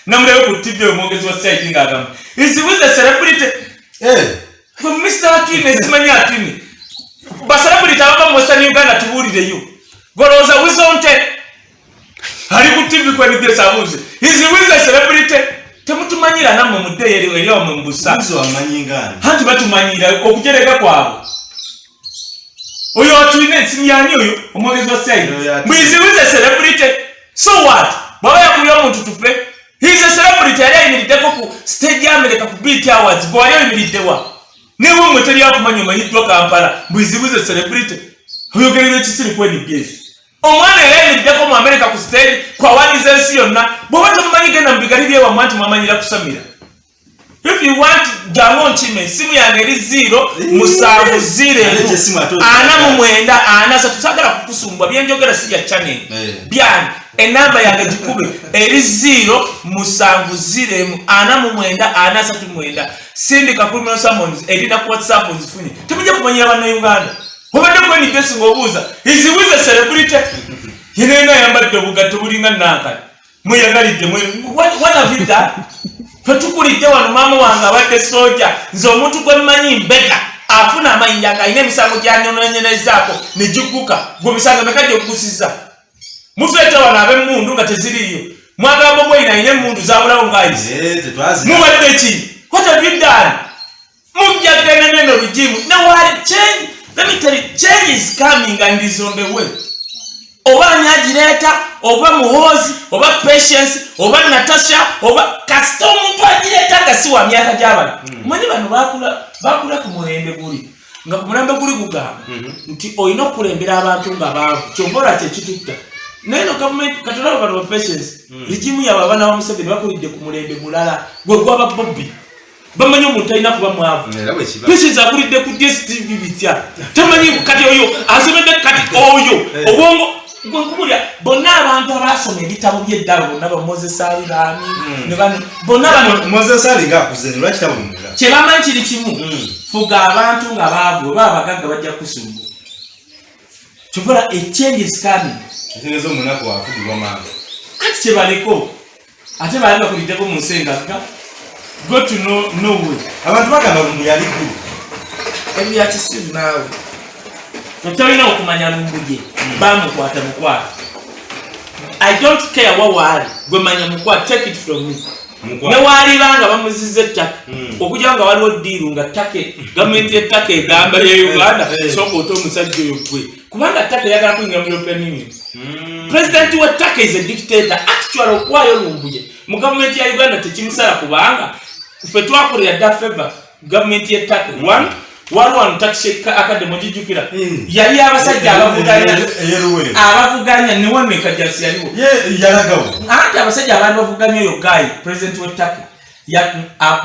kampala namulabe ku tv omwogezi wa side ng'agamba is with a celebrity. Eh. Gwe Mr. Atwine simanyi Atwine baselebrity abava mu western uganda tubuulireyo golowooza wizonte ali ku tv kwenigesa abuuze izi wize celebrity. Temutumanyira nammwe muddeyo eri eri wamwe mu busa Mwizi wamanyi ngani? Anti batumanyira okujereka kwabwe. Oyo atwine ensimu yani oyo omwogezi wa saidi Oyo ati- mwizi wize celebrity. So what? Bwaba yakubya omuntu tufe hize celebrity yali imiliteko ku stage ya america ku beat awards gwe wali oyimiriddewa niwe mwe teri akumanya omanyiddwa kampala mwizi wize celebrity. Oyogerera ekisiri kwenigezi omwana era imiliteko mu america ku stage kwawaniza ensi yonna bw'oba temumanyi genda mu bigali byewamwe anti mwamanyira kusamira if you want jangu nkime. Esimu yange eri ziro musanvu ziro Ate emu kyesimu ate ana mu okitaka. mwenda ana satu. Sagala kukusumbwa byenjogera si ya channel. Eh. byange enamba yange gikube. Eri ziro musanvu ziro emu. Ana mu mwenda ana satu mwenda. Sindika criminal summons erina ku whatsapp nzifunye temujja kumanyira bannauganda obadde kwenigesi ngaobuuza iziwize celebrity? Yenena yambadde obugatto bulinga nankani mweyagalidde mwe- what what have you done fetukulidde wano maama wange abadde soja. Nze omuntu gwe mmanyi mbega. Afuna amayinja jani ono emisango gyanyononyerezaako Nijukuka. gwe misango meka gyokugusiza mufeete wano ab'emmundu nga teziriyo mwagamba mundu alina emmundu zabulawo ngaayise mubadde ki what have you done mujja genda neno lugimu newali change let me tell you change is coming and is on the way oba anyagireeta oba muhoozi oba patience oba natasha oba kasita omuntu agireeta nga si wa myaka gyabano manyi bano bakula ku mulembe guli. Nga ku mulembe guli gugamba nti olina okukulembera abantu nga baavu. Kyova olwaki ekitutta naye no gavumenti katolaba bano ba patience ligimu yabo abaana ba museveni bakulidde ku mulembe mulala gwe gwaba bobbi bamanyi omuntu alina kuba mwavu. Patience akulidde ku dstv bitya. Tamanyi kati oyo asomedde kati oyo. Obwongo gwenkubulya bonna abantu abasoma ebitabo byeddalo bonna bamozesali bani bonnakyebamani kiri kimu fuga abantu nga baavu oba abagagga bajja kusumbu kyobola ekyenjeskami ati kyebaliko ate bali bakuliddeko mu nsi engagga go to nowe abantu bagamba lumbu yali ggulu ebyakisivu naawe tolina okumanya lumbuje bamukwata mukwata. I don't care wawaali gwe manya mukwata take it from me. Newaalibanga bamuziza ettaka okugira nga waliwo diiru nga ttake gavumenti ettaka egamba ya uganda soka ote omusajja oyo gwe. Kubanga ttaka eyagala kuyingira mu european union. Pulezidenti wettaka is a dictator actual okuwaayo lumbuje mu gavumenti ya uganda tekimusala kubanga fe twakolera dda feva gavumenti yettaka. One waliwo wano takisi akadde mugijjukira yali abasajja abavuganya abavuganya newemeka jasi yaliwo. Anti abasajja abaali bavuganya oyo gayi pulezidenti wetaka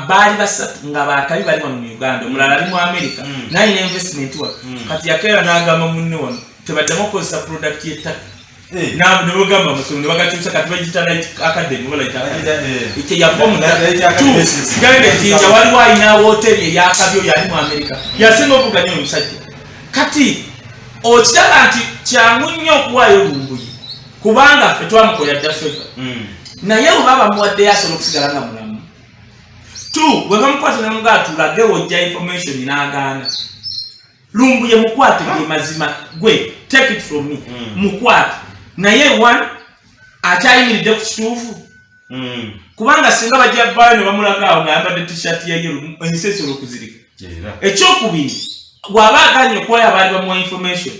baali basatu nga bakabi bali wano mu uganda. Omulala ali mu america. Nayina investment wano. Kati yakeera n'agamba munne wano tebaddemu okukozesa product yettaka nebagamba amasomero nebagakyusa kati bagita academy balayitaekyeyafomuagende jinja waliwo alina woteri eyakabyo yali mu amerika yasinga okuvuganya omusajja. Kati okiraba nti kyangu nnyo okuwaayo lumbuyi kubanga fe twamukolera dda feva naye oba bamuwaddeyo asobola okusigala nga mulamu. Tu bwe bamukwata nemugaa tulage wojja information n'agaana. Lumbuye mukwate ge mazima gwe take it from me. Mukwate naye one akyayimiridde ku kituufu. Kubanga singa bajja vaayo ne bamulagaawo ngaayambadde tishati yayeru ensi esobola okuzirika. Ekyokubiri bw'aba aganye okuwayo abaali bamuwa information.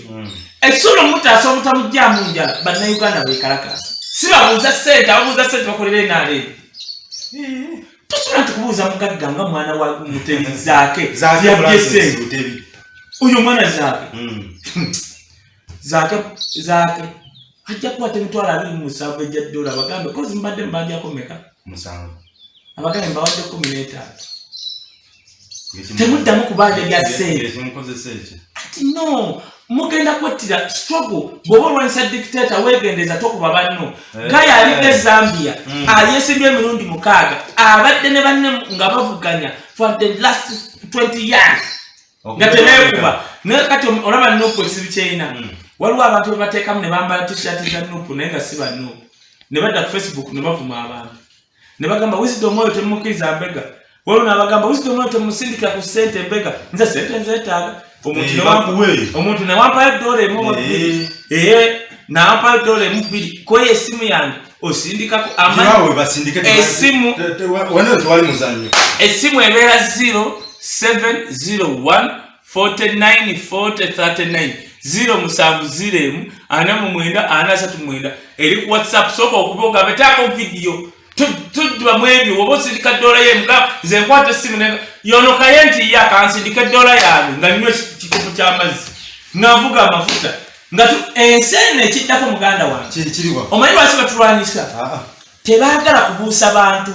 Ekisobola omutaasa obutamugjamu njala bannayuganda bekalakasa si babuuza sente ababuuza sente bakolera enaaleero tosobola nti kubuuza mugagga nga mwana wa mutebi zaake yabye sente oyo mwana zaake. Zaake zaake ajja kukwata emitwalo abiri mu musanvu ejja dola abagambe kozi mbadde mbanjako meka abagambe mbawadde kumi n'etaano. Temuddamu kubanja bya sente. ati no mugenda kwettira struggle bw'oba olwanyisa dictator weegendeza tokuba banno. Gaya alidde zambia alyesimbye emirundi mukaaga abadde ne banne nga bavuganya for the last 20 years. Nga tebeekuba. Naye kati olaba nupu ekizibu kyeyina waliwo abantu bebateekamu ne bambala tishati za nupu naye nga si ba nupu ne badda ku facebook ne bavuma abantu. Ne bagamba wisdom oyo temumukkiriza mbega? Waliwo nabagamba wisdom oyo temumusindikira ku sente mbega? Nze sente nzeetaaga. Omuntu newampayo dola emu ee nawampayo dola emu bbiri. Kweyo esimu yange osindikako esimu esimu ebeera 0701 49 40 39 ziro musanvu ziro emu ana mu mwenda ana asatu mwenda. Eri ku whatsapp soka okuba ogambe taako vidiyo tuddiba mu ebyo oba osindika dola yemuga nze nkwata essimu yonokaye nti ye akansindika edola yange nga ninywa kikopo ky'amazzi. Nga nvuga amafuta. Nga ensi eno ekiddako muganda wange. Omanyi lwaki batulwanyisa tebaagala kubuusa bantu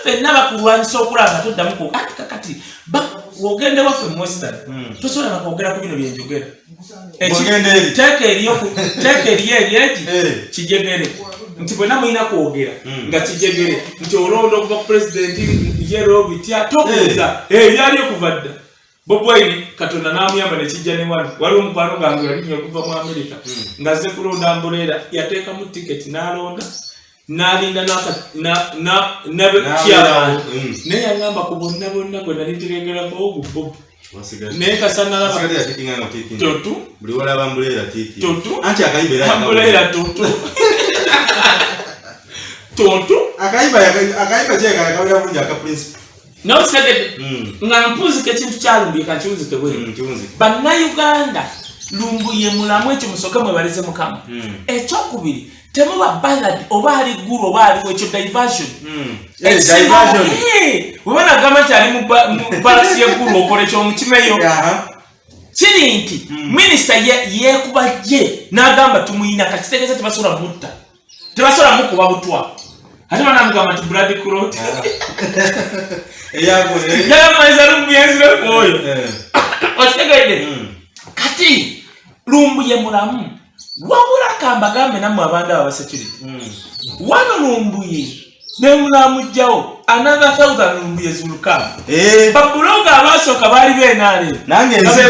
ffenna bakulwanyisa okulaba toddamu kakati ogende waffe muwestern tosobola nakwogera ku bino byenjogera teeka eriyo eryeki kijegere. Nti bwena mulina kwogera nga kijegere. Nti olonda okuva ku pulezidenti yero bitya tobuuza ebyali okuva dda? Bobwaini katonda namuyamba nekijja ne wano. Waliwo omukwano gange yalinnya okuva mu amerika nga ze kulonda mbuleera yateekamu tiketi n'alonda n'alinda n'aka- na- na- nabekyala naye yagamba ku bonna bonna gwe nali ntegegerako ogubobu naye kasanalaba totu buli walaba mbuleera tiiki Tutu. tutu Mm. nga mpunzika ekintu kyalumbika nkiwunzike bwe. Mm, bannayuganda lumbu ye mulamu ekyo musooke mwebalize mukama. Mm. ekyokubiri temuba ballad oba ali ggulu oba aliwo ekyo diversion. Mm. Eh, Ekisinga- diversion. Eh, bwe banagamba nti ali mu ba- mu balasi yeggulu okola ekyomukimeyo kiri nti minisita ye- yeekuba ye n'agamba tumuyina kakitegeeza tebasobola mutta. Tebasobola mukuba butwa. Ate banamugamba nti brad crot Eyagule. yalamaiza lumbu yenzireku oyo. Okitegedde ide. kati lumbu ye mulamu wabula kambagambe nammwe abantu abo abasecurity Mm. wano lumbuye nemunamugjawo another thousand lumbuye zulukamu. Eh, babuloga abasooka baali benaale nange nga fe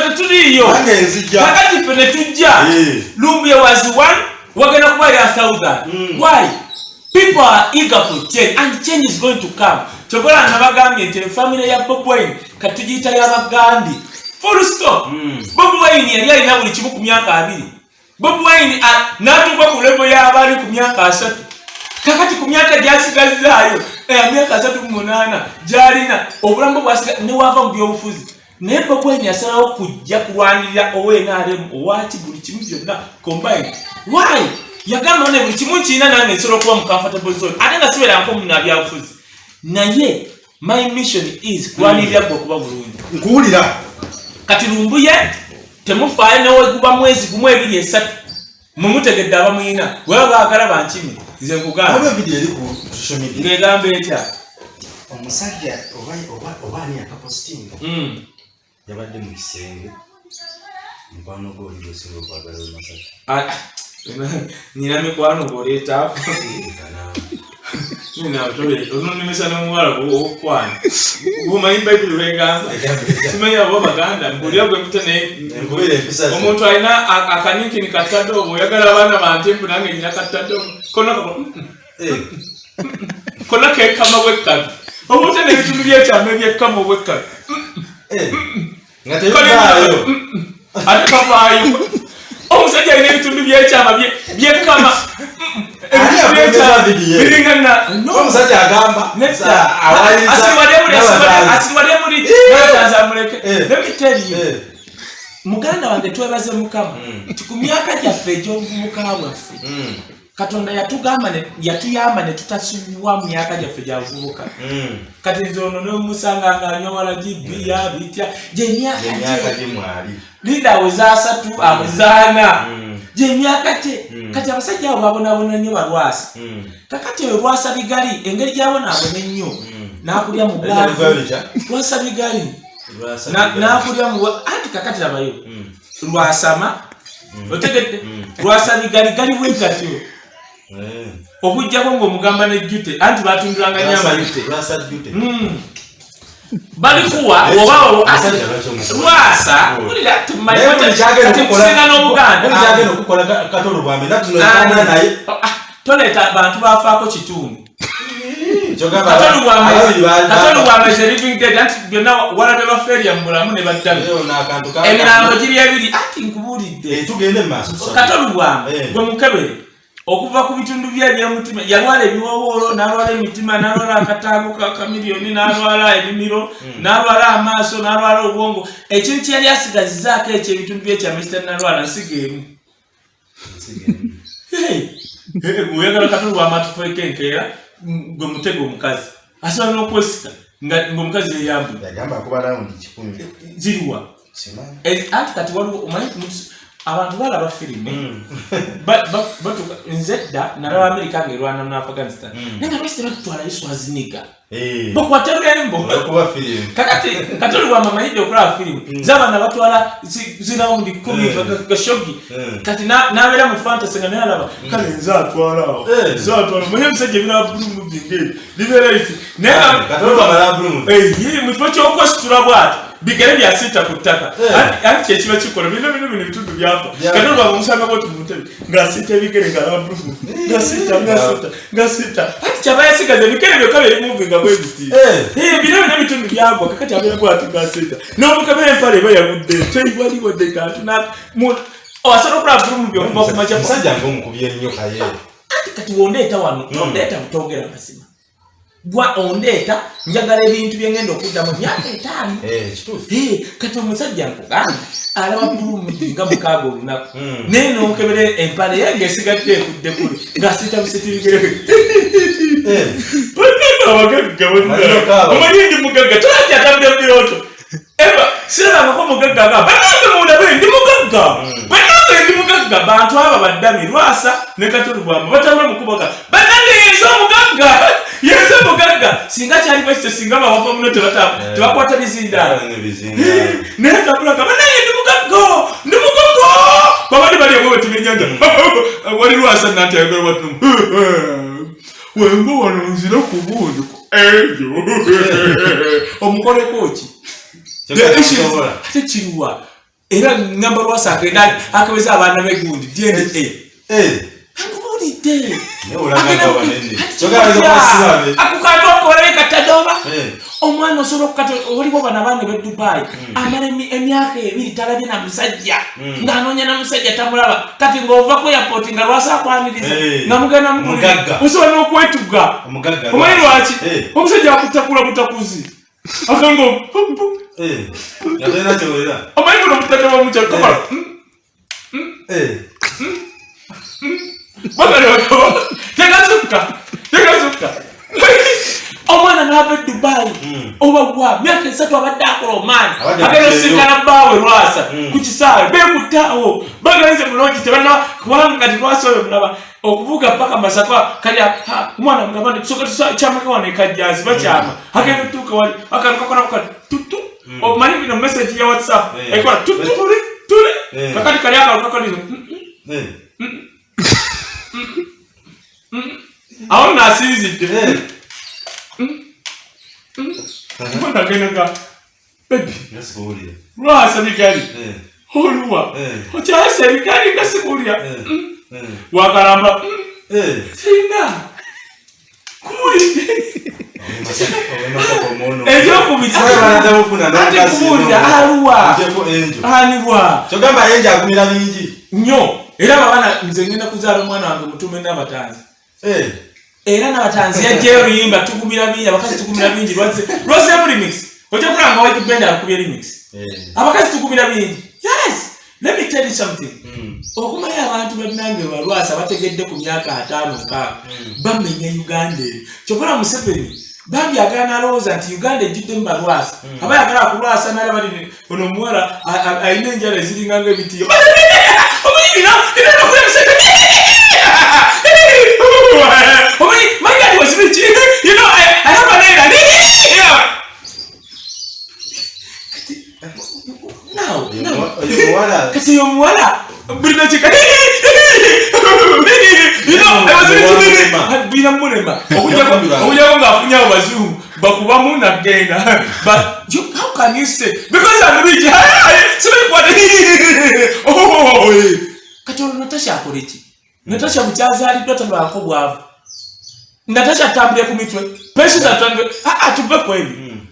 tetuliiyo. Kakati fe netujja Eh. lumbuye was one wagenda kuba ya thousand. Mm. why? People are eager for change and change is going to come. Kyokola nabagambye nti efamire ya bob wine kati tugiyita full stop. Mm. bob wine yali alina buli kimu ku myaka abiri. Bob wine a- n'atuuka ku lebo y'abaali ku myaka asatu. Kakati ku myaka gyasigazaayo eh, myaka asatu mu munaana gyalina obulamu bwasiga newava mu byobufuzi. Naye bob wine yasalawo kujja kulwanirira ownrm owaki buli kimu byonna combine why? Yagamba ne buli kimu kiina nange nsobola okuba mu comfortable zone ate nga siberanko muna byabufuzi naye my mission is kulwanirira gwe okuba bulungi. Nkuwulira kati lumbuye temufaayo neweguba mwezi gumu ebiri esatu. Mumutegedde abamwina weba baagala bankime nze oba nkugamba evidiyo eri ku social media? Ngegamba etya? Omusajja oba- oba- oba ani akapositinga Mm. yabadde mu kisenge. Mukwano gwe oli gwesinga okwagala wemasaka Ah, nina mikwano goleetaako ononimisa nomuwala wokwana gumanyi bayibuli lwegamba simanyi abo baganda mbulira gwe mpita naye enkubira empisa zo. omuntu alina a- akaninkini katadde omwo oyagala abaana bantempu nange nyina katadde omwo konna kako Eh, konna kekama bwekkalu omuntu n'ebitundu byekyama ebyekkama obwekkalu eh, nga tebivaayo ate kavaayo omusajja alina ebitundu byekyama bye- byekkama Ani akwongeza vidiyo? biringana. Omusajja agamba sa- awaliriza n'abazaali. asiwadde muli. Natanzamuleke Eh. lemiteriyo Eh, muganda wange twebaze mukama. Mm. nti ku myaka gyaffe egy'obuvubuka bwaffe mm, katonda yatugamba ne- yatuyamba ne tutasubibwa mu myaka gyaffe gyabuvubuka mm. kati nze ono nomusanga ngaanywa wala gibiya bitya gyemyaka emyaka gye gye mwali linda aweza asatu amuzaana Mm, gyemyaka gye Mm. kati abasajja abo babonabona nnyo balwasa mm, kakati we lwasa bigali engeri gyabonaabona ennyo mm. n'akulya mu Ebyo biva baafu bitya? lwasa bigali Lwasa Na- bigali. n'akulya mu bwa- anti kakati labayo Mm, lwasama Mm. otegedde Mm. lwasa bigali gali bwegatyo eh. Okugjako ng'omugamba nejjute anti batundulanga nyo Lwasa- amayute lwasa jjute. Mm. balikuwa Eh, oba abasajja lwaki omukola? lwasa Oh. ulira Naye buli kyagenda okukola- tusinga buli n'obuganda kyagenda okukola ka- katolo bwambe natuno etambula naye. Ah, toleeta abantu bafaako kitundu. Katolu bwameze living dead. Anti byonna walabe bafeerya mu bulamu ne baddamu. Emirambo giri ebiri. Anti nkubuulidde. Eh, katolu bwambe Eh. gwe mukebere okuva ku bitundu bye ebyomutima yalwala ebiwowoolo n'alwala emitima n'alwala akatango ka kamiliyoni n'alwala ebimiro n'alwala amaaso n'alwala obwongo. Ekintu kye yali asigazizaako ekyo ebitundu byekyama kitanalwala nsiga emu oyagala katolu bwama atufeeko enkeera m- gwe mutego omukazi. Asobola n'okwesika nga ng'omukazi yeyambula yagamba akuba rawundi kikumi ziriwa anti kati waliwo omanyi abantu balaba firimu Mm. Ba- ba- batuka nze dda nalaba amerika ngaerwana mu afghanistan. Mm. naye nga basite batutwalayo swaziniga Eh, bakwata lwembo filimi kakati katoli hiyo okulaba firimu zabaana batwala watu zirawundi kumi Mm. ga- gashogi Mm. kati na- nabeera mu fantasy nga naye alaba kale nze atwalawo Eh. nze atwala manye ebisajja ebiraba ndi ngeri naye wa mama bamala eh yee mu kifo ky'okwesitula bwati bigere byasiita ku ttaka Eh. Anti- anti kyekiba kikola bino bino bino ebitundu byafa Bya- kati olwaba omusanga bwoti mutebe ng'asiita ebigere ng'alaba bulumu ng'asiita ng'asiita ng'asiita anti kyaba yasigaza ebigere byokka byebimuvinga bwe biti. Eh. Eh, bino bino ebitundu byagwa kakati abeera bwati ng'asiita n'omukabera empale eba yagudde teiwaliwadde kantu asobola okulaba bulumu byokuva ku makya omusajja ngaomukubye ennyo kaye. Anti kati wondeeta wano ondeeta butogera mazima gwa ondeeta njagala ebintu byengenda okudda mu myaka etaano. Eh, Eh, kati omusajja nkugamba alaba nga mukaaga olunaku. Mm. naye nokebere empale ye ngaesigadde ekudde kuli ng'asiita busitirigere Eh, abagagga Maliro kaaba. omanyi ndi mugagga tolakyatambula birooto. Eba sirabangako mugagga nga banange mundabe ndi mugagga. Mm. banange ndi mugagga. Bantu aba baddami lwasa ne katolubwamba batambula mukuboga banange yenza omugagga yenza omugagga singa kyali bwekityo singa bawava muno Eh. tebakwata bizindaala naye tabulaga banange ndi mugagga ndi mugagga babali bali amwe batinenyanja wali lwasa nati ayagala watu wenga wano nzira ku buuzi eyo omukoleko ki ate kiruwa? Era ngamba lwasa agenda akebeza abaana begundi. Dna Be. akukata okolere katadoba Eh, omwana osobola okukata waliwo bano abaana be dubayi amala emi- emyaka ebiri talabye na musajja. Mm. ng'anoonya na musajja tamulaba. Kati ng'ova ku airport nga lwasa akwaniriza Eh. nga mugenda mugulira osobola n'okwetuga. Omanyi lwaki? Eh, omusajja akutakula butakuzi. Akango omanyi guno mutadde wamukyalo kakola Eh, bagalewakaba tegasukka tegasukka omwana n'ava e dubayi Mm. oba wa? Myaka esatu abadde akola omaani agenda osinkana bbaawe lwasa Mm. ku kisaawe bekuttaawo bagenze mulungi tebana kubanga kati lwasa oyo mulaba. Okuvuga paka masaka kalya omwana mulaba kyamaka wano ekajjazi bakyama. Agenda otuuka wali akantu kakona kati tutu. Omanyi bino message ya whatsapp. Eh. ekola tutu Tuli. tuli. Eh. kakati kali eh, awo nasinzidde eh. omwana agendaga bebi lwasa bigali oluwa okyasa ebigali nga sikulya wakalamba sirina kuwulidde kubuulira n'omukazi. aluwa. Anilwa kyogamba enjo agumira bingi. Nnyo era abaana nze ngenda kuzaala omwana wange mutume n'abatanzi Eh, era n'abatanzi yajjayo oluyimba tugumira bingi abakazi tugumira bingi lwazeemu remix. Ojja kulanga white bend akubye remix. Eh, abakazi tugumira bingi. Yes! Let me tell you something. Mm, okumanyi abantu bannange balwasa bategedde ku myaka ataano nkaaga bamenya uganda eri. Kyokkola museveni bambi agala nalowooza nti uganda ejjuddemu balwasa aba yagala akulwasa nalaba ono omuwala alina enjala eziringanga ebitiyo omanyi bino binonokuya museveni omanyi my God was rich. You know I, I have an idea now oyo now muwa- oyo muwala kati oyo omuwala bulina kika Mulema. bina mulema Yafumbirwa. okujjako ng'afunye abo bazungu bakubamu nagenda But you- how can you say? Because I'm rich. Sibayikwate kati olwo natasha akola eki natasha bukyazaaliddwa talwako bwavu natasha atambulye ku mitwe. Pesi atambule tuve ku ebyo. Mm,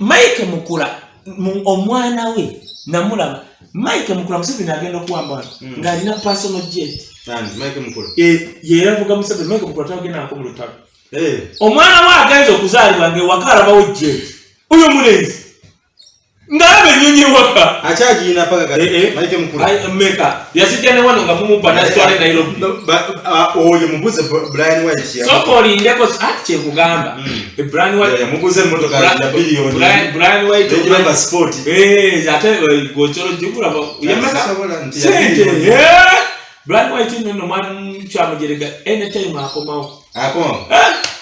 mike mukula mu- omwana we namulaba mike mukula museveni agenda okuwamba wano ng'alina personal jet. Nani, Mike Mukulu. E- yeeravuga museveni mike mukula tagendako mu lutalo. Eh, omwana we agenza okuzaalibwa ngaewaka alabawo jet. Oyo mulenzi ng'alaba ennyonyi ewaka akyagiyina paka kati, Eh, eh. Mike Mukulu. Ai, meka yazijja ne wano nga mumuba nazitwale nairobi. Ba- ah, oyo mubuze Br- Brian White yamu- soka olindeko ati kyekugamba Mm. brian Ya- white yamuguza emmotoka ya biliyoni Brian- Brian White Range Rover Sport. Eh, ate eh, gochoro jibula ba Asobola nti sente ya eh! Brand white nno mwana mukyamujerega anytime akomawo Ako.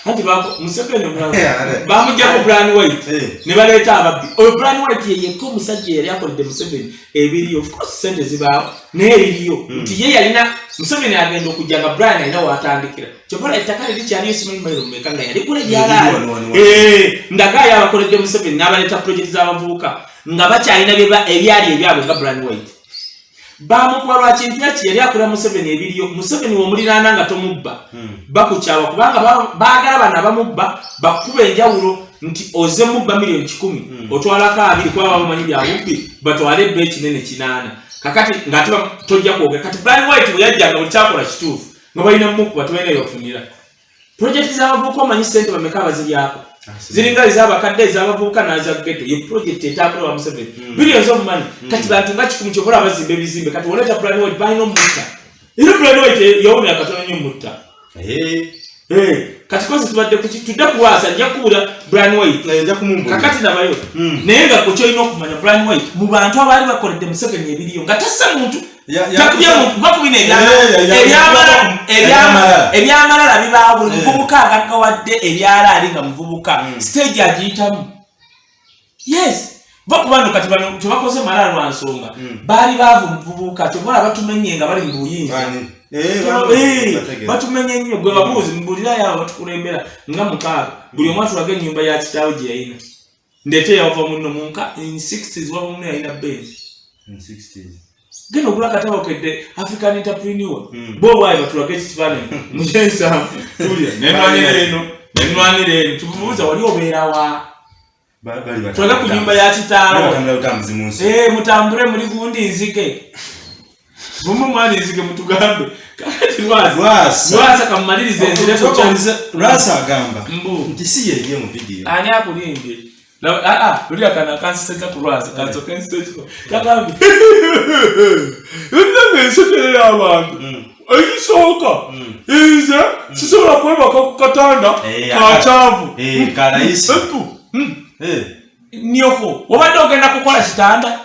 Anti bako museveni omulala. Yeah, bamujjako brand white Eh. ne baleeta ababbi. Oyo brand white ye yekka omusajja yali akoledde museveni ebiriyo of course sente zibaawo naye ebiriyo nti ye yalina museveni agenda okujja nga brand alina watandikira. Kyokola ettaka liri kyaliyo simanyi mayiro mumeka nga yaligula Wano, wano, ebyalaali wano. ndagaayo abakoledde museveni n'abaleeta projekiti z'abavubuka nga bakyalina byeba- ebyali ebyabwe nga brand white bamukuba lwakintu yaki yali akolera museveni ebiriyo. Museveni womuliraana nga tomubba. Bakukyawa kubanga ba- baagala bano abamubba bakuba enjawulo nti oze mubba miliyoni kikumi. Otwalako abiri kuba bamumanyi byabubbi batwale ebba ekinene kinaana. Kakati ngaate ba- tojja kwogera. Kati brand white bwe yajjanga buli kyakola kituufu nga balina mukuba tebalina ebafunira projekiti z'abavubuka omanyi sente bameka abaziryako ziringa ezabakadde ezabavubuka naza geto ye projekiti etambula wa museveni. Biliyoni zomumanyi kati bantu nga kikumi kyokola abazimba ebizimbe kati oleeta brand white balina omutta era brand white yawumira katono nyo mutta. Eh. Kati kozi tubadde tudde kuwaasa nja kubula brand white. Eh, kakati nabayo Mm. naye nga kukyolina okumanya brand white mu bantu abaali bakoledde museveni ebiriyo nga tassa muntu takubye muntu bakubina Ya- ya- ya- ebyamalala bibaawo buli Eh. muvubuka agaggawadde ebyalaali nga muvubuka. Mm. stage agiyitamu. Yes. Bakubano kati bano kyebakoze malala lwa nsonga Mm. baali baavu muvubuka kyobola batumenye nga bali mu buyinza. Eh, eh, batumenye nnyo. Gwe babuuzi mbulirayo abo batukulembera nga mukaaga. Buli omu atulaga ennyumba ya kitaawe gye yalina ndeete yava muno munka in 60s wava muno yalina benzi In 60s. Genda ogula katabo kedde african entrepreneur Mm. bo bwayi batulage ekifaananyi mukyensamu tulya nenwanira eno nenwanira eno tubuuza wali obeerawa tulage ku nyumba ya kitaawo nsi. Eh, mutambule muli gundi nzike bumu mwani nzike mutugambe. Lwasa. enzire ku kya- Lwasa- Lwasa agamba nti si yeriye mu vidiyo ani akulimbye luli akana kansiseza ku lwasa kansoka ensiteko kagambye enna ngensekerera abantu ekisooka nze sisobola kwebaka ku katanda kakyavu kalayisi. Epu. Eh, nyoko obadde ogenda kukola kitanda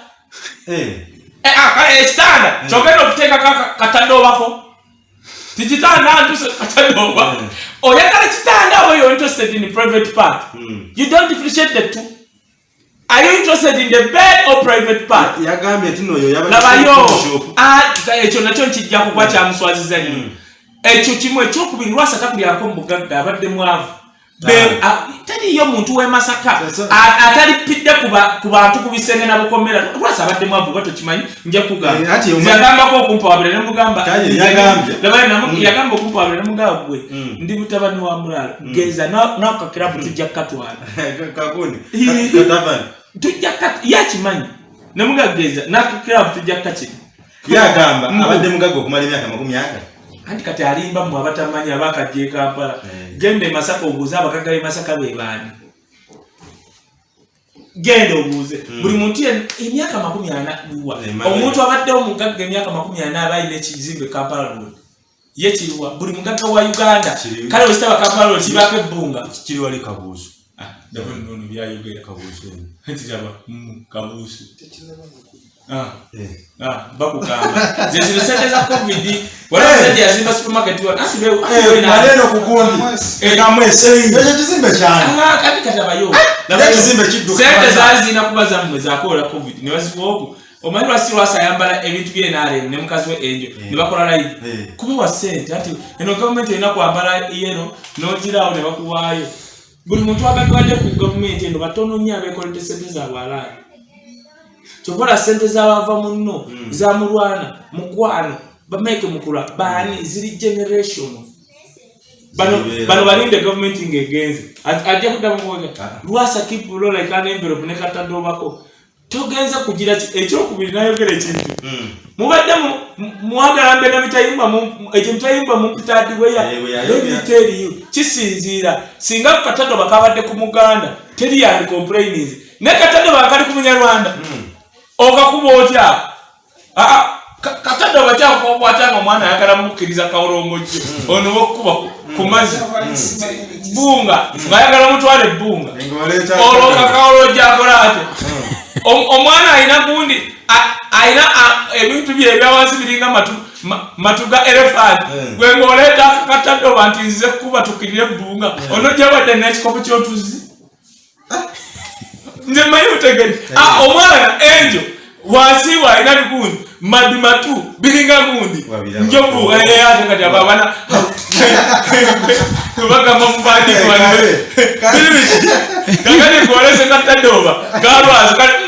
ekitanda kyogenda okuteeka katanda obako tikitanda ntuse katanda oba Mm. Oyagala kitanda oba you're interested in private part. Mm. you don't differentiate the two. Are you interested in the bed or private part? Yagambye nti noyo yaba- labayo Shop. Ah, ekyo nakyo nkijja kuba kyamuswaziza nnyo ekyo kimu ekyokubiri lwasa takulyako mubugagga abadde mwavu taliyo muntu w'e masaka That's- a- atalippidde ku ba- ku bantu ku bisenge na bukomera. Lwasa abadde mwavu ba tokimanyi? Nja Eh, ati kugamba omwa- yagambako okumpawabire nemugamba Kale, yagambye. Labayo namu- Mm. yagamba okumpawabire nemugamba gwe Mm. ndi mutabani wa mulala geza na- nako kakirabu tujja kukatwala. Kakundi. Ka- katavani. tujja kukat- yakimanyi. Nemugageza nakakirabu tujja kukakiri yagamba Mm. abadde mugagga okumala emyaka makumi aga anti kati alimba mu abatamanyi abakajja e kampala. Eh. genda e masaka obuuze abakagga b'e masaka be baani? Genda obuuze. Buli muntu emyaka makumi ana luwa Eh, omuntu abaddewo mugagga emyaka makumi ana aba alina ekizimbe e kampala road ye kiruwa buli mugagga wa uganda kale wekitaba kampala road kibaako ebbunga. Kiri wali kabuusu. Ndabona byayogera kabuusu nti laba mm, kabuusu. Ah. Ah, bakugamba sente za covid yazimba supermarket maneno kugundi ekyo kizimbe kyani Ah, kati katabayo ekizimbe kidduka sente zazina kuba zammwe zakola covid. Ne bazikuwaoku omanyi lwasi lwasi ayambala ebintu byenarem ne mukazi we enjo ne bakola live. Eh. kubawa sente ati eno gavumenti erina kwambala yeno nogirawo ne bakuwaayo buli muntu agagadde ku gavumenti eno batono nnyo abekoledde sente zaabwe alaani kyokola sente zabava muno zamulwana mukwano bamaike mukula baani ziri generation. Bano balinde gavumenti ng'egenze. Aj- ajja kuddamu kuwega Ah. lwasa keep low like an envelope ne katandobako togenza kugira ki ekyokubiri nayogera ekintu. Mm. mubadde mu- mu- mwagala mbe namitayimba mu- ekyo mutayimba mumpitadiweya lemiteriyo kisinziira. Singa katadoba kabadde ku muganda teri yandi complainings. Ne katadoba kali ku munyarwanda. Mm. Okakuba otya Ah, ka- katadoba kyakukwatanga omwana ayagala mukkiriza kawolongojjo ono bokuba ku mazzi bunga. Ngaayagala mutwala ebbunga olwo kakawolojja akola Om- omwana alina gundi ayina ebintu bye ebyawansi biringa matu ga elefant. Mm. gwe ngaoleeta akakataddoba nti nze kuba tukirire ebbunga ono gyabadde n'ekikopo kyotuzi nze mmanyi mutegeri Ah, omwana enjo wansi waalina bigundi madi matu biringa gundi njovu eh, ate kati ababana bagamba kakati kuolese kataddoba kalwazi kali-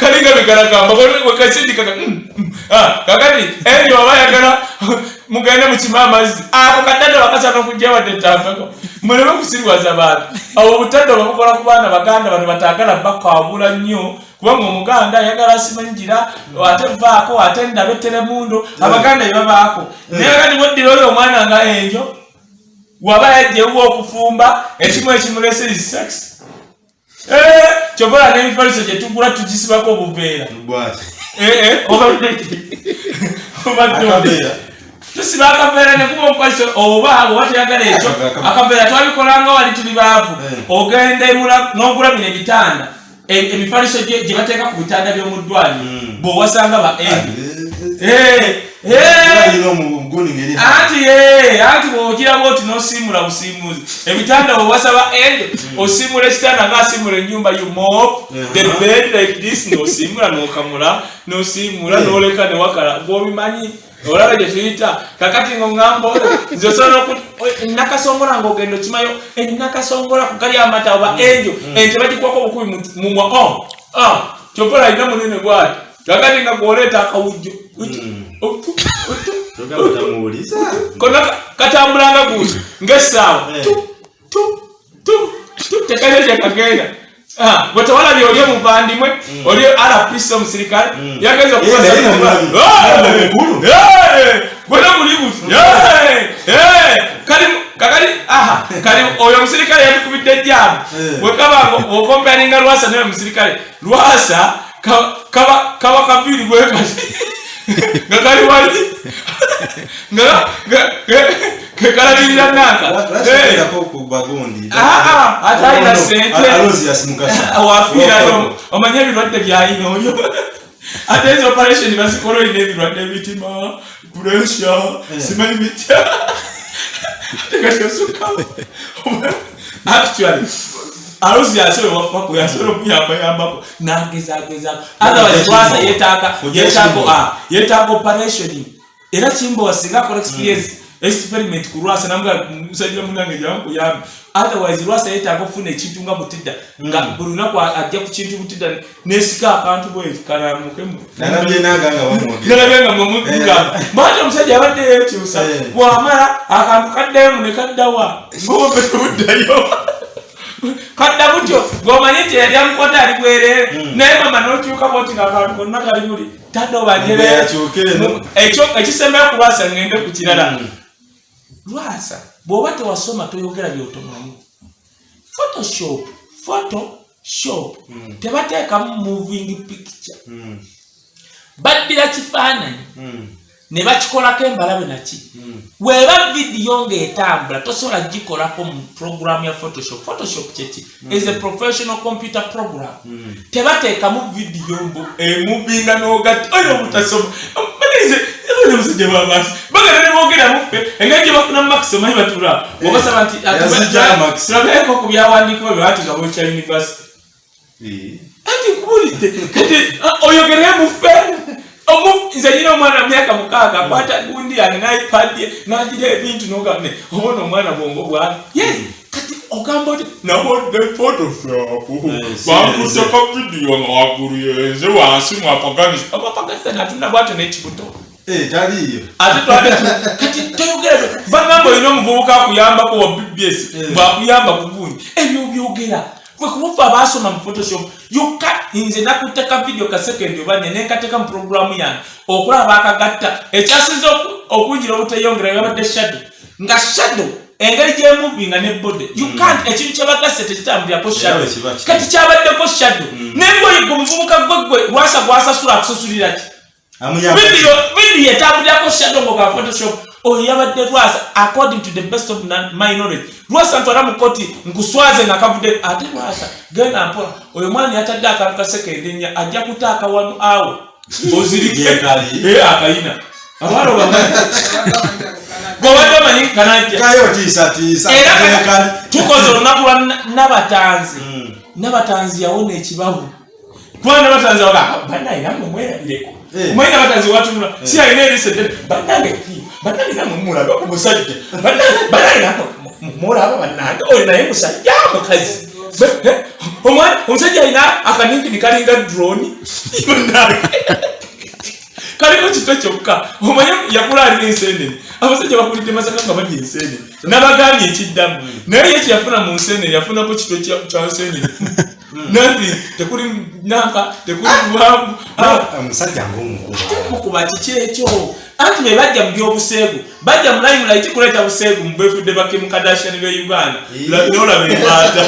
kalinga bigalagamba wekasindikaka kakati eyo aba yagala mugende mukima amazzi ako katadde bakasana okujja wadde ttankako muleme kusirwaza bantu awo obutadde babukola ku baana baganda bano batagala bakawula nnyo kubanga omuganda ayagala asimanjira ate vaako ate ndabe telemundo abaganda bebabaako naye kati bweddira oyo omwana nga enjo waba yajjewo okufumba ekimu ekimulese isax kyobola n'emifaliso gyetugula tugisibako obuveera. Bwati. Akaveera. tusiba akaveera nekuba omufaliso oba oba teyagala ekyo Akaveera. twabikolanga wali tuli baavu Eh. ogenda emula- n'ogula bino ebitanda em- emifaliso gye bateeka ku bitanda by'omu ddwaliro Mm. bw'owasanga ba Eh, Eh, eh. Anti anti bwogiraba oti nosiimula busiimuzi. Ebitanda bwewasaba enjo osiimula ekitanda ngaasiimula enyumba yumop the bed like this nosiimula nokamula nosiimula noleka newakala gwobimanyi olaba gye tuyita kakati ngoŋŋamba nze osobola nakasongola ngaogenda okimayo enakasongola ku gali amata oba enjo ente bagikwako obukubi mu- mumwa o kyopola alina munene bwati. Kakati nga gwoleeta akawujjo Mm. Katambulanga guti ngaessaawa Eh. Tekale kyekagenda bwe tewalabye oli omuvandimwe oli rpc omusirikale Mm. yagenza Yeah, yeah, yeah, mukulu. gwena muli guti kali kakali aha kali oyo omusirikale yatukubidde ejjaamu Eh. bwekabanga okompaninga lwasa naye omusirikale lwasa ka- kaba kaba kaviiri bwekati nga kali wali. Nga nga- nga- kekalabirira nanka Lwaki ku bagundi. Ah, ah, ate alina Ono, sente. Aloysius Mukasa. wafiirayo omanye ebirwadde byayina oyo ate ezi operation bazikola olina ebirwadde emitima puresha Eh. simanyi bitya tekatyosuka actually alozi yasobe wafako yasobola okuyambayambako nagezagezako otherwise lwasa yetaaga Kujja yetaaga kimbo. ah, yetaaga operation. Era kimbo wasinga akola experience. Experiment ku lwasa namuga musajja munange jankuyambe otherwise lwasa yetaaga okufuna ekintu nga butidda nga buli lunaku ajja ku kintu butidda nesika akantu bwe kanamukemu Nalabye naga nga bamwogera. nalabye nga mwemugamba bwati omusajja abadde yekyusa Eh. bwamala akantu kaddemu ne kaddawa ngombe tebuddayo kadda butyo gwomanyi nti yali amukwata ali bwerere naye mama nokyuka boti ngaakantu konna kali muli tadde Mbe obanyere yakyukire no. ekyo ekisembayo ku lwasa ngende ku kirala. Mm. lwasa bw'oba tewasoma toyogera byotomanyi. Photoshop photoshop tebateekamu moving picture. Baddira kifaananyi. Ne bakikolako embalabe naki? Mm. weeba vidiyo ng'etambula tosobola gikolako mu program ya photoshop. Photoshop kyeki is a professional computer program. Mm. tebateekamu vidiyo mbu emubinga n'ogati. Oyo obutasoma manyize musajja bwamaasi bagenda ne boogera muffe engeri gye bafuna max omanyi batula obasaba nti Max. tulabeeko ku byawandiikibwa bye bati nga bwekya university Eh. anti nkubulidde kati ah, oyogere muffe nze nyina omwana myaka mukaaga akwata gundi yange naipad ye nagira ebintu nogambe. Obona omwana bwongo bwali yes kati ogamba oti nabodde photoshop bankutako vidiyo nga waggulu yenze wansi mwapaganisa amapaganisa natunda bwatyo n'ekibuto. Eh, taliyo. ate twate kati toyogera bagamba olina omuvubuka akuyambako wa bbs Eh. bwakuyamba ku gundi. Ebyo byogera fwe kumufa abaasoma mu photoshop yoka nze nakuteka vidiyo kasekendi oba ne nenkateka mu puroguramu yange okulaba akagatta ekyasinze oku- okunjira obuteyongera yabadde shadow. Nga shadow engeri gyemubinga ne bode. You can't ekintu kyebagasse tekitambulirako shadow. Era kiba ki- kati kyabaddeko shadow. Nengoye gwe omuvubuka gwe gwe lwasa gwasasula akusasulira ki Amuyamba. vidiyo vidiyo etambulirako shadow ngo ga photoshop oyo yabadde lwasa according to the best of my knowledge. Lwasa ntwala mu koti nkuswaze nga kavudde ate lwasa genda mpola. Oyo mwani yatadde akantu kasekendenya ajja kutaaka wano awo. Ozirike. Yeekali. Akayina. Abaalo bamanyi gobadde omanyi kanajja. Kayo tiisa tiisa. Era Yeekali. tukoze olunaku lwa Na- nabatanzi. Mm. nabatanzi yawona ekibabu kuba nabatanzi waga banaye namwe mwerabireko. Omanyi nabatanzi watunula si alina erisa ddene bannange ki? Bannange namwe mulaga ku musajja Banna- bannange namwe mu- mulaba bannange oyo naye musajja mukazi. Be- eh, omwana omusajja alina akaninkini kalinga droni bannange. Kaliko kito kyokka. Omanyi yakula alina ensenene abasajja bakulidde masaka nga balya ensenene nabagambye ekiddamu. Naye ye kyeyafuna mu nsenene yafunako kito kya- kya nsenene nanti tekuli nanka tekuli bwavu omusajja ngaomukulu mukuba kiki ekyo anti be bajja mu byobuseegu bajja mu limelight kuleeta buseegu mu befudde bake mukadashani be uganda. La- nolaba embaata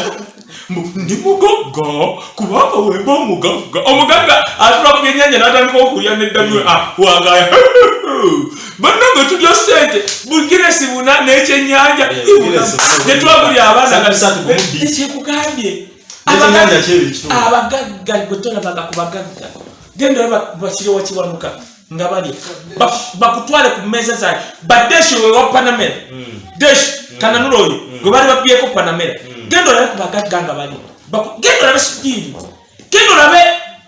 ndi mugagga kubanga wemba omugagga. Omugagga atula ku byenyanja n'atandika okulya neddawa wagaya bannange tulya sente bugiresi buna n'ekyenyanja Eh, netwabulya abaana satu kitundu. abagagga gwe tolabaga ku bagagga. Genda oba bakirewa kiwanuka nga balya Ba- bakutwale ku mmeeza zaabwe. Badeshi wewa panamera. Deshi kananula oyo gwe bali babyeko panamera. Genda olabe ku bagagga nga balya genda olabe sipiiri genda olabe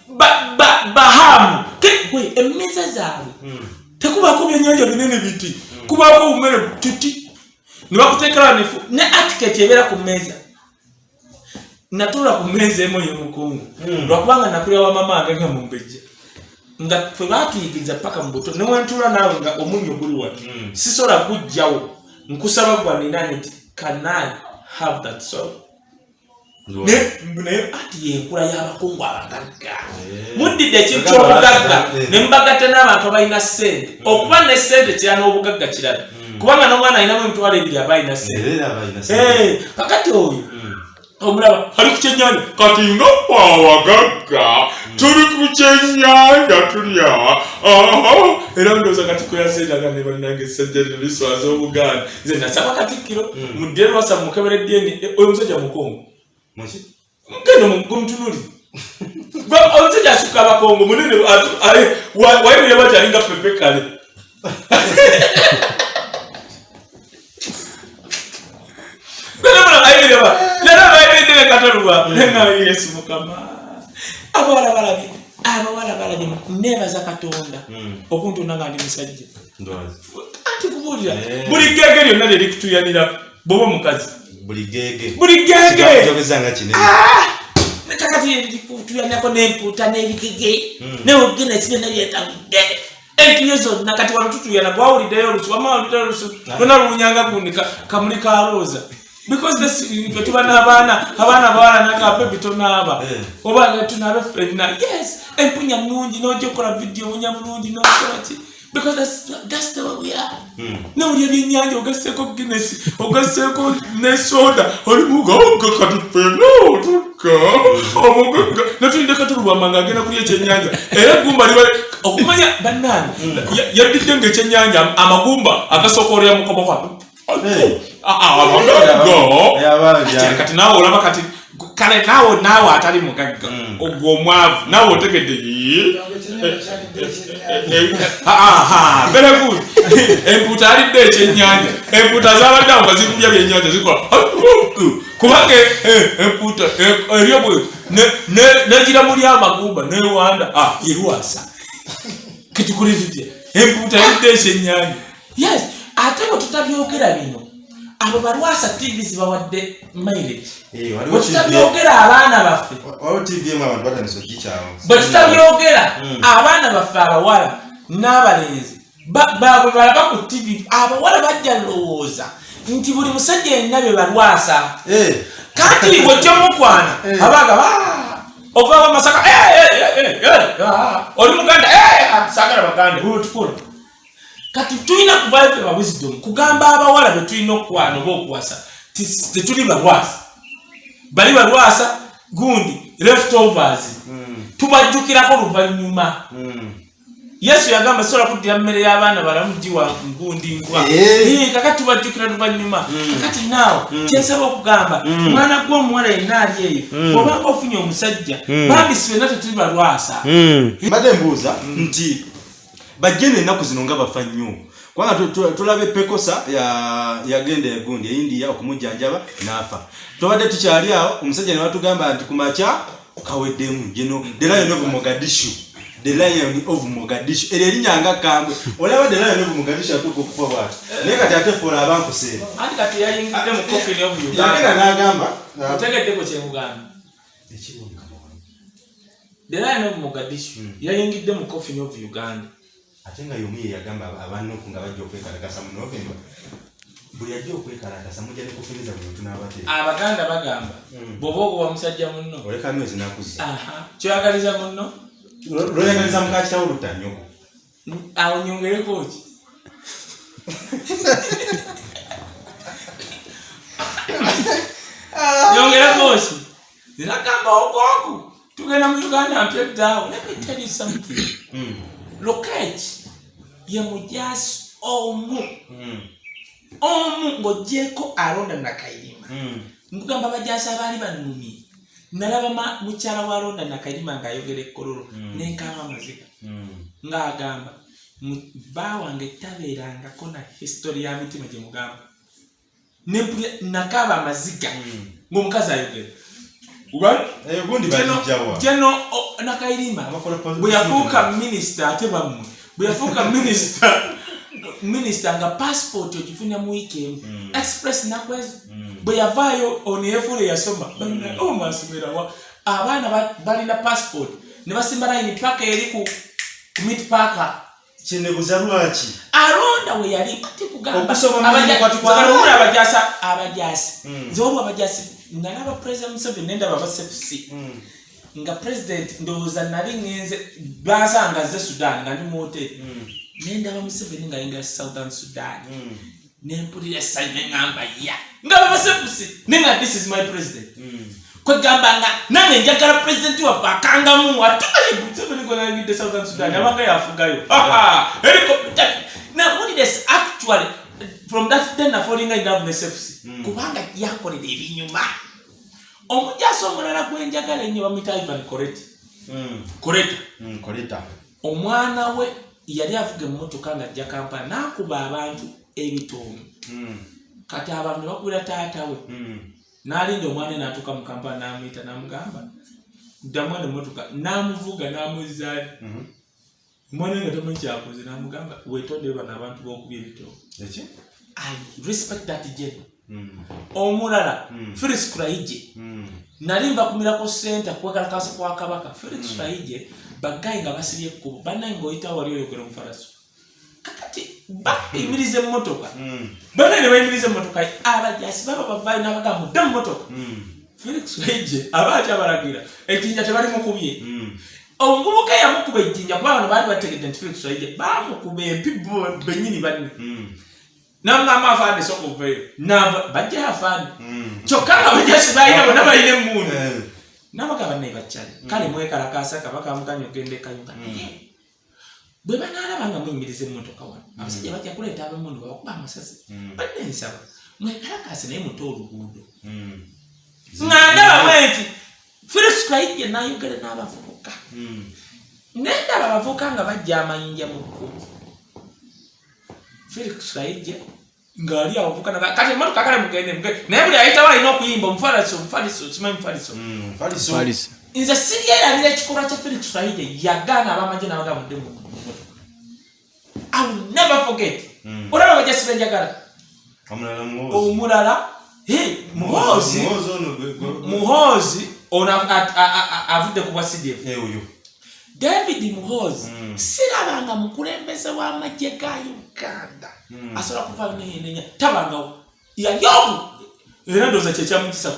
ba- ba- bahamu. Gwe emmeeza zaabwe. Tekubako byenyanja binene biti. Kubako obumere tuti nebakutekera nefu ne atiketi ebeera ku mmeeza natula ku mmeeza emu ey'omukungu lwakubanga nakulira wa mama wange nga mumbejja nga fwe batuyigiriza paka mu buto newentula naawe nga omunyo guli wano sisobola gujjawo. Nkusaba gwaninani nti can i have that soul? Ne- naye ati yenkula y'abakungu abagagga. Muddidde ekintu ky'obugagga Eh. ne mubagatta n'abantu abalina ssente. Okuba ne ssente kira n'obugagga kirala. Kubanga n'omwana alinamu emitwalo ebiri aba alina ssente. Eh, kakati oyo omulaba ali ku kyenyanja kati nga kwawagagga tuli ku kyenyanja tulya aha. Era ndowooza kati kweyasendaga ne bannange essajja neliswaza obuganda nze nasaba katikkiro muddire lwasa mukeberedde eni oyo omusajja mukongo. Mugenda gumutunuli omusajja asukka abakongo munene wayibire bati alinga pepe kale ayibireba kataluba nenga yesu mukama. Abawala balabye abawala balabye nebaza katonda. Okuntunda nga ndi musajja. Anti kubuulira. Eh. buli gege lyonna lyerikutuyanira bwoba omukazi. Buli gege. Buli gege! Kakati tuyanako nempuuta n'ebigege. Neogenesi byonna byetagudde entuyo zonna kati wano tutuyana gwawuliddeyo olusu wamawuliddeyo olusu lwonna luwunyanga gundi ka- kamuli ka roza because this- ffe tuba n'abaana abaana bawala nakabebi tonaaba Eh. oba tunaabe fenna yes empunya nungi nojja okukola vidiyo wunya bulungi nokola ki? Because that's, that's the way we are. Nowulya byenyanja ogasseeko guinness ogasseeko ne soda olimugaoga kati fena otuka omugagga natulinde katulubama nga agenda kulya ekyenyanja era egumba liba okumanya bannange yaddidde nga ekyenyanja amagumba agasooka olya mukoboko kati naawe olaba kati kale naawe naawe atali mugagga. Ogwo omwavu. Naawe otegedde very good. Empuuta alidde ekyenyanja empuuta zabadde awo nga zikubya byenyanja zikola kubanga eh, empuuta eh, eryo bwe ne- ne- negira muli amagumba newanda. Ah, yerwasa kitukuli tutya empuuta yalidde ekyenyanja yes ate bwe tutabyogera bino abo balwasa tv zibawadde mileage bwe tutabyogera abaana baffe. bwe tutabyogera abaana baffe abawala n'abalenzi ba- ba- bwe balaba ku tv abawala bajja lowooza nti buli musajja yenna be balwasa Eh, kati wejjamukwana Eh. abaga "Ah, ovaawo masaka eh, eh, eh, eh, ah, oli muganda eh, ah, saagala baganda. Wewetukula kati tulina kuvayo ba wisdom kugamba abawala be tulina okukwana oba okuwasa ti- tetuli balwasa bali balwasa gundi leftovers tubajjukirako luvannyuma mm, yesu yagamba sobola kuddira mmere y'abaana balamu giwa ngundi nkwa Eh. Eh, kakati tubajjukira luvannyuma Mm. kakati naawe Mm. kyensaba okugamba Mm. omwana gw'omuwala yenna ali eyo Mm. obanga ofunye omusajja Mm. bambi si benna tetuli balwasa mbadde mbuuza nti bajjeno ennaku zino nga bafa nnyo. Kubanga tu- tu- tulaba epekosa ya- yagenda egundi eindiya okumujjanjaba n'afa. Tubadde tukyali awo omusajja ne batugamba nti kumakya kaweddemu gino the lion of mogadishu. The lion of mogadishu. Eryo erinnya nga kambwe. Olaba the lion of mogadishu atuuka okufa bwati. Naye kati ate foola abankuseera anti kati yayingidde mu kofini of yagenda uganda. N'agamba otegeddeko kyemugamba the lion of mogadishu Mm. yayingidde mu kofini of uganda ate nga yomu ye yagamba abanuku nga bajja okwekalakasa mu novemba buli ajja okwekalakasa mujja nekufiriza buli tunaabate abaganda bagamba Mm. bw'oba ogoba musajja munno. Oleka mwezi nakuza aha. Kyoyagaliza munno? Lweyagaliza mukakitawo lutanyoko awo nyongereko ki? Nyongereko ki? Zinagamba ogwoku tugenda mu uganda mpya eddaawo let me tell you something loketi ye mujasi omu omu ng'ogyeko alonda nakayirima nkugamba abajasi abaali bannumye nalaba mukyala wa londa nakayirima ng'ayogera ekkololo Mm. nenkaaba amaziga ng'agamba mu- bba wange tabeerangako na hisitori ya mitima gye mugamba. Nakaaba amaziga ng'omukazi ayogera jeno nakayirima bwe yafuuka minisita ate bammwe bwe yafuuka minisita minisita nga passport ogifunira mu wiiki emu express nakwezo bwe yavaayo ono yefuula eyasoma omasomerawa abaana balina passport. Ne basimba layini paka eri ku ku meat kyenebuza lwaki alonda we yali kugamba. Abajasi nze olwo abajasi nalaba president museveni nendaba basefc nga president ndowooza nali ngenze bansanga ze sudan nga ndi mu hoteri nendaba museveni nga yingira southern sudan. Nempulira essanyu neŋŋamba ya! Nga babasefusi nenga this is my president. Kwegamba nga nange njagala pulezidenti waffe akangamu atumaye museveni gwenayingidde southern sudan abanga yafugayo. Helicopter. Nawulire actually from that day nafolinga in love ne Mm. kubanga yankolera ebinyuma. Omujasi omulala gwenjagala ennyo bamuyita ivan coreti koreta koleta. Omwana we yali avuga emmotoka nga ajja kampala n'akuba abantu ebitoomu kati abantu ne bakubira taata we. N'alinda omwana n'atuuka mu kampala n'amuyita n'amugamba ddamu eno emmotoka. N'amuvuga n'amuzzaali omwana nga tamanyi kyakoze n'amugamba weetondere bano abantu b'okuba ebitoomu eki i respect that gen. Omulala Mm. felix kuraije. Nali nva ku miracle center kwekalakasa kwa kabaka felix Mm. kuraije bagayi nga basibye ekkubo bannaye ngaoyita wali oyogera omufalaso kakati bayimiriza emmotoka. Bannaye ne bayimiriza emmotoka abajasi baba bavaayo n'abagamba mudde mu mmotoka. Felix kuraije aba akyabalagira ejjinja tebalimukubye omuvubuka yamukuba ejjinja kuba bano baali bategedde nti felix kuraije bamukuba empibo bennyini banne namugamba afaande soka oveeyo nava bajjayo afaande kyokka nga bajasi balina bonna balina emmundu nabagamba naye bakyale kale mwekalakasa kabaka mukanya ogenda ekayunga naye bwe banaalaba nga muyimiriza emmotoka wano abasajja bajja kuleeta abemundu babakuba amasasi banensaba mwekalakase naye muto oluguudo. Nga ndaba bwe nti felix kraije nayogere n'abavubuka. Nendaba abavubuka nga bajja amayinja mu kkubo felix kraije ngaali abavubuka naga kati emmotoka kale mugende mugende naye buli ayitawo alina okuyimba omufaliso omufaliso simanyi mufaliso faliso nze siryerabira ekikolwa kya felix raije yagaana abamagye nabaga mudde mu motoka i will never forget. Mm. olaba bajasi benjagala omulala muwozi omulala hey, muhoozi muwozi ono gwe- gwe- muhoozi ono a- a- a- a- avudde ku bwa cdf Eh, oyo david muhoozi Mm. sirabanga mukulembeze w'amagye ga uganda. Mm. asobola kuvaayo neyenenya tabangawo yali omu. Era ndooza kyekyamugisa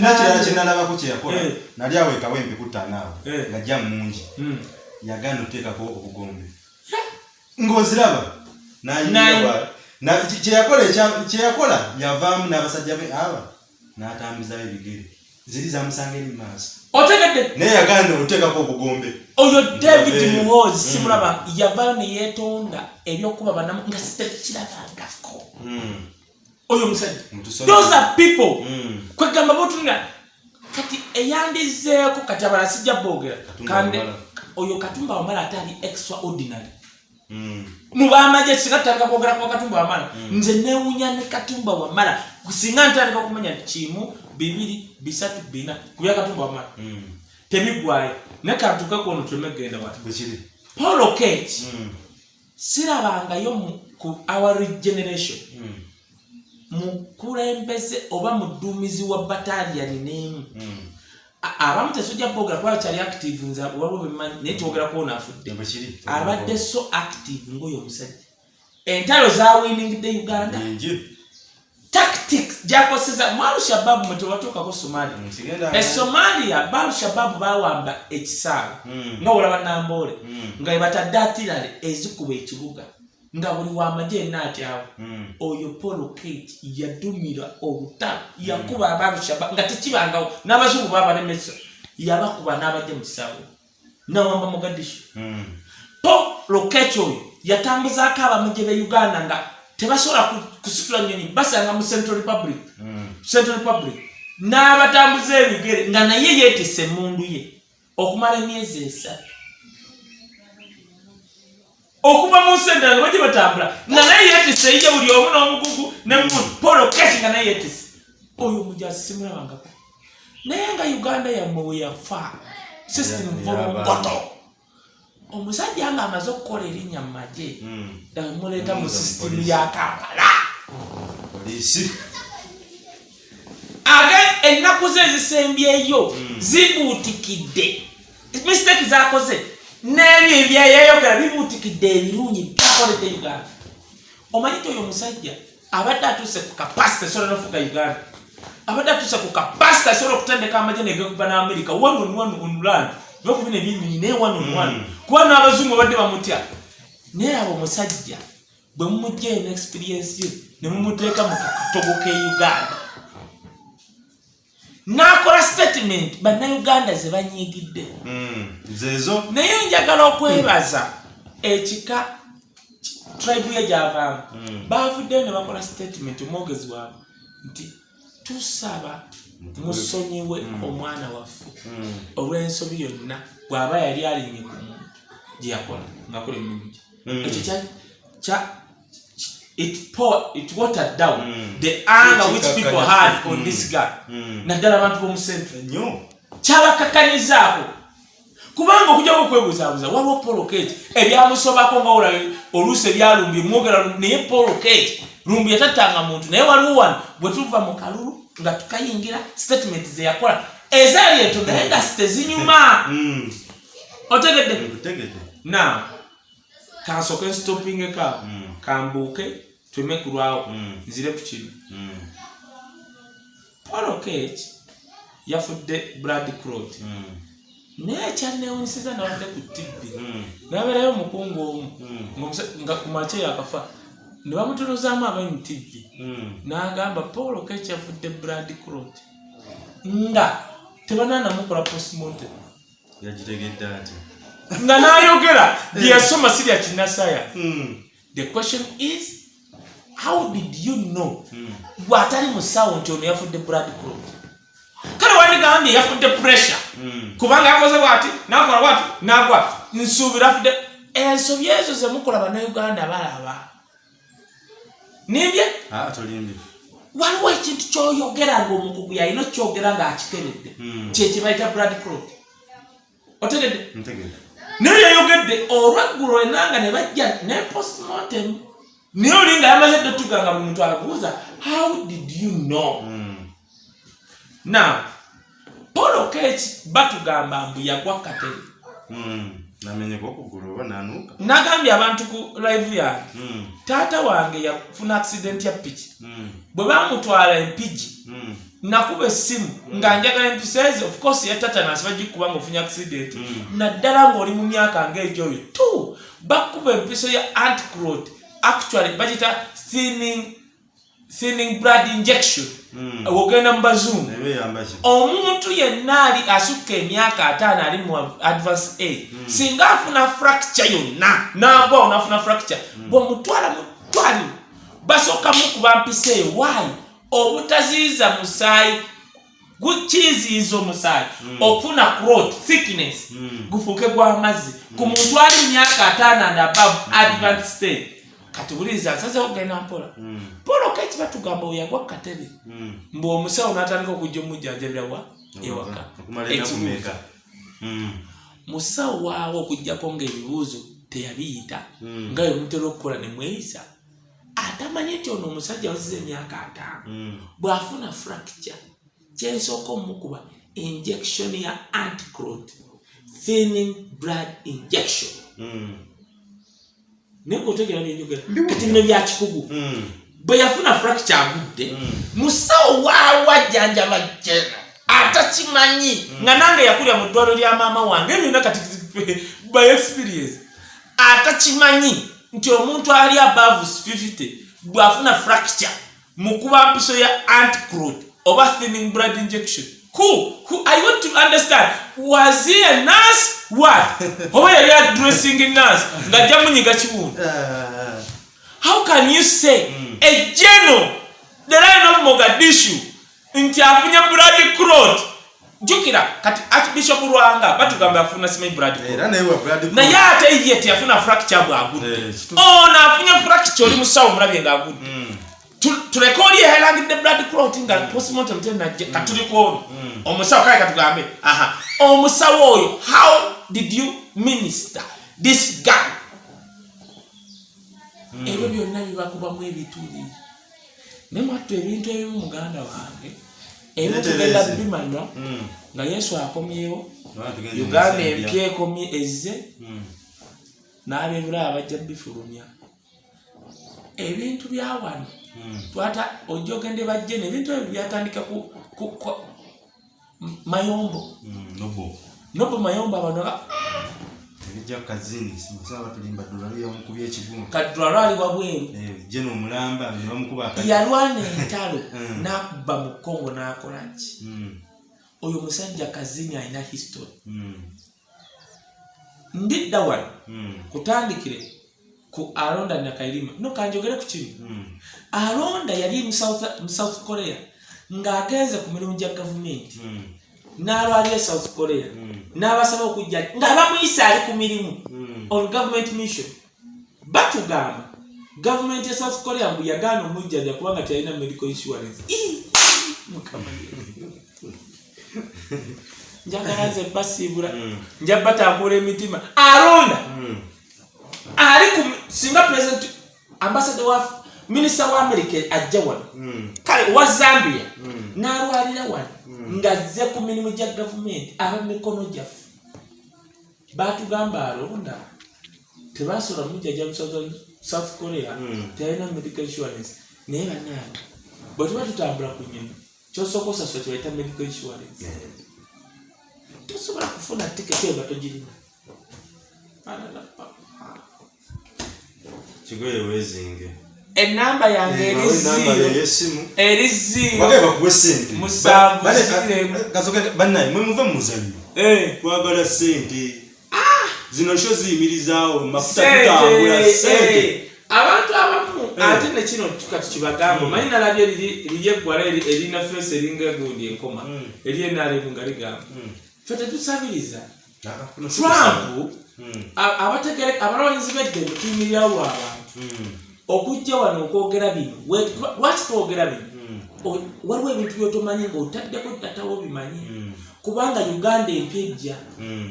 nekirala kyenalabako kyeyakola Eh. nali aweekawo empi kutanaawo Eh. nga jja mungi. Mm. yagaana oteekako obugombe. Ng'oziraba kyeyakola yavaamu n'abasajja be aba n'atambuzayo ebigere. Ziri zamusanga eri maaso otegedde. Naye yagana oteekako obugombe. Oyo david Mm. simulaba yavayo neyetonda ebyokuba banamu nga sitekirabangako Mm. oyo omusajja. Those are people. Mm. kwegamba botunira kati eyandizeeko kati abala sijja boogera. Oyo katumba wamala ate ali extraordinary Mm. mubamaje singa tutandika kwogera kwa katumba wamala Mm. nze newunya ne katumba wamala singa ntandika okumanya nti kimu bibiri bisatu bina kubya katumba wamala Mm. tebigwayo naye kantuke kuono tulemegenda wati bwekiri paul okech. Mm. sirabangayo mu- ku our regeneration. Mukulembeze oba muduumizi wa bataliyani n'emu abamu tesujja boogera kuba kyali active nze waliwo bemanyi naye tiwogera kuona afudde. Abadde so active ngaoyo omusajja. Entalo zawiningidde uganda. Nyingi tactics gyakoseza mu alushababu mwe tewatuukako somalia. Mm, sigenda e somalia baalushababu bawamba ekisaawe. Mm. nga olaba namboole Mm. nga webatadde atirale ezikuba ekibuga nga buli wamagye yenna atyawo Mm. oyo paul kate yadumira obutabu yakuba abalushababu nga tekibangawo n'abazungu babalemesa yabakuba n'abajja mu kisaawe nawamba mugadishu Mm. paul lokech oyo yatambuzaako abamuje be uganda nga tebasobola ku- kusitula nyonyi basanga mu central republic. Central republic. N'abatambuza ebigere nga naye yeetisse emundu ye okumala emyezi esatu okuva mu nsi endala bajje batambula nga naye yeetisse eyije buli omu n'omugugu nemundu paul okech nga naye yeetisse. Oyo omujazi simulabangako naye nga uganda yammwe we yafa. Sisitimu Ya- volongoto omusajja nga amaze okukola erinnya mu magye Mm. muleeta mu sisitimu poliisi. ya kampala poliisi. Age ennaku ze ezisembyeyo Mm. zibuutikidde misiteeki zakoze n'ebyo ebyayayogera bibuutikidde ebirungi byakoledde uganda. Omanyi ti oyo omusajja abadde atuuse ku kapasita esobola nofuga uganda. Abadde atuuse ku kapasita esobola okutendeka amagye negakuba n'amerika one on one on land byokubina ebyenyonyi naye one on one. Mm. kuba n'abazungu badde bamutya. Naye abo omusajja bwe mumugjayo neexperience ye ne mumuteeka mu katogo ke uganda n'akola statement bannayuganda ze banyiigidde Mm. zezo naye njagala okwebaza ekika tribe ye gyavaamu Mm. baavuddeyo ne bakola statement omwogezi waabwe nti tusaba musonyiwe Mm. omwana waffe olw'ensobi yonna bw'aba yali alimye ku muntu gye yakola ngaakola emirimu Mm. ekyo it pour it watered down Mm. the anger which people had on Mm. this guy. Mm. naddala abantu b'omu centre. Nnyo. Kyabakakkanyizaako kubanga okujjako okwebuzaabuza waliwo paul kate ebyamusobako nga olaba oluusi ebyalumbye mwogera lumbi naye paul kate lumbi yatattanga muntu. Naye waliwo wano bwe tuva mu kalulu nga tukayingira statement ze yakola. Ezaali eto naye nga sitezinyuma Mm. otegedde. Nkutegete na kansooke nsitopingeko Mm. kambuuke tweme kulwawo Mm. nzire ku kino Mm. paul kate yafudde brad crot Mm. naye ekyanewunyisiza nawadde ku tv Mm. nabeerayo omukungu omu. Nga ku makya yakafa. Ne bamutunuzaamu abali mu Mm. n'agamba paul kech yafudde brad crot nga tebananamukola postmortem. Yagitegedde ati nga n'ayogera. Gye yasoma sirya kinnasayansi Mm. the question is how did you know? Mm. bw'atali musawo nti ono yafudde brad crot kale wandigambye yafudde pressure. Kubanga yakoze bwati nakola bwati nagwa nsuubira afudde. Ensobi ezo zemukola bannayuganda balaba. Ah, tolimbi waliwo ekintu kyoyogera ngaomukugu yalina kyogera ngaakikeredde Mm. kyekibayita brad crot otegedde? Naye yayogedde olweggulo enanga ne bajja ne postmortem naye oli nga yamaze dde tuganga buli muntu abuuza how did you know? Mm. now paul okech batugamba mbu yagwa katebe Mm. namenyeka okugulu oba nanuuka nagambye abantu ku live yange Mm. taata wange yafuna accident ya piki bwe bamutwala empigi nakuba essimu nga njagala empisa ezi of course yatatanasi bagikuba nga ofunye accident. Naddala ng'oli mu myaka ngaegyoyo tu! Bakuba empiso ya anticrot actually bagita thinning thinning blood injection. Mm. ogenda mu bazungu. Omuntu yenna ali asukka emyaka ataano ali mu advance a. Singa afuna fracture yonna nagwawo nafuna fracture bwomutwala mutwaliro basooka mukuba mpisa eyo waayi obutaziiza musaayi gukiziiza omusaayi okufuna crot thickness gufuuke gw'amazzi ku muntu ali mu myaka ataano and above advance state kati buliriza nsazeho kugenda mpola Mm. paul keki batugamba oyagwa kukatebe Mm. mbu omusawo n'atandika okujja omujjanjabira wa ewaka Ekibuuzo. mmeka Mm. musawo waawo okugjako ng'ebibuuzo teyabiyita Mm. nga bwemutera okukola ne mweyisa atamanyi nti ono omusajja waziza emyaka ataano Mm. bw'afuna fracture kyensooka omukuba injection ya anticrot thinning blood injection Mm. Naye ngaotegera byenjogera kati nno byakikugu Mm. bwe yafuna fracture agudde Mm. musawo waawajjanjaba jena atakimanyi nga nange yakulya mu ddwalo lya maama wange byonna kati by experience. Atakimanyi nti omuntu ali above 50 bw'afuna fracture mu kuba mpiso ya anticrot oba thinning blood injection who, who? I want to understand. Was he a nurse what? Oba yali addressing nurse ng'ajja munyiga kiwundu Ah. how can you say Mm. a general the lion of mogadishu nti afunye blood clot? Jukira kati archbishop lwanga batugamba afuna simanyi naye ate ye teyafuna fracture bwagudde. Eh, ono afunye fracture oli musawo mulabye ng'agudde Mm. Tuleke oli eherangidde blood clot nga postmortem tenajje katuliko ono Mm. omusawo kale katugambe. Aha. Omusawo oyo how did you minister this guy? Ebyo byonna bibakubamu ebituli naye mwattu ebintu ebimu muganda wange. Ebimu tugenda bimanywa Mm. nga yesu akomyewo uganda empya ekomye ezze Mm. n'abebulaba bajja bifulumya. Ebintu bya wano Mm. Twata ojja ogende bajjene ebintu ebyo byatandika ku, ku, ku mayombo Mm. nobo nobo mayombo abantu ebijja kazini simusaba batulimba ddula lyamukubya ekiguma kadwalo ali wabweru jeno omulamba ne bamukuba akati yalwana entalo Mm. n'akuba mu kongo n'akola ki Mm. oyo musajja kazini alina history Mm. ndidda wano Mm. kutandikire ku alonda nakairima no kanjogere ku kino Mm. Alonda yali mu South- korea ng'agenze ku mirimu gya gavumenti Mm. n'alwalira e south korea Mm. n'abasaba okujja nga bamuyisa ali ku mirimu Mm. on government mission batugamba gavumenti ya south korea mbu yagaana omujjanja kubanga tyalina medical insurance! Mukama njagala nze basiibula nja batambula emitima alonda ali ku singa president ambassador wa minisita wa america ajja wano. Mm. kale wa zambia. Mm. n'alwalira wano. Ng'azze ku mirimu gya gavumenti aba mikono gyaffe. Batugamba alonda tebasobola mujjaja mu South- south korea teyalina medical insurance. Naye banaani bwe tuba tutambula ku nyonyi kyosooka osasula kyebayita medical insurance. Tosobola kufuna tiketi nga togirina. Kigoye wezinge enamba yange eri namba ziro yesimu eri ziro wagaye bakuwe sente Musanvu Ba- bane- ziremu. kasoke bannaye mwe muve mu muzanyo Eh, twagala sente zino sho ziyimirizaawo mafuta sente, tutambula sente eh. abantu abamu Eh. ate nekino kati kibagamba manyi nalabye liri eggwala eri- erina fesi eringa gundi enkoma Mm. eri enaalemu nga ligamba Mm. fe tetusabiriza. Ah, trump abalwanyizi b'eddembe tuyimirirawo abantu. Okujja wano okwogera bino lwaki twogera bino? Mm. O- waliwo ebintu byotomanyi ngaotaddeko tatawo bimanyi Mm. kubanga uganda empya ejja. Mm.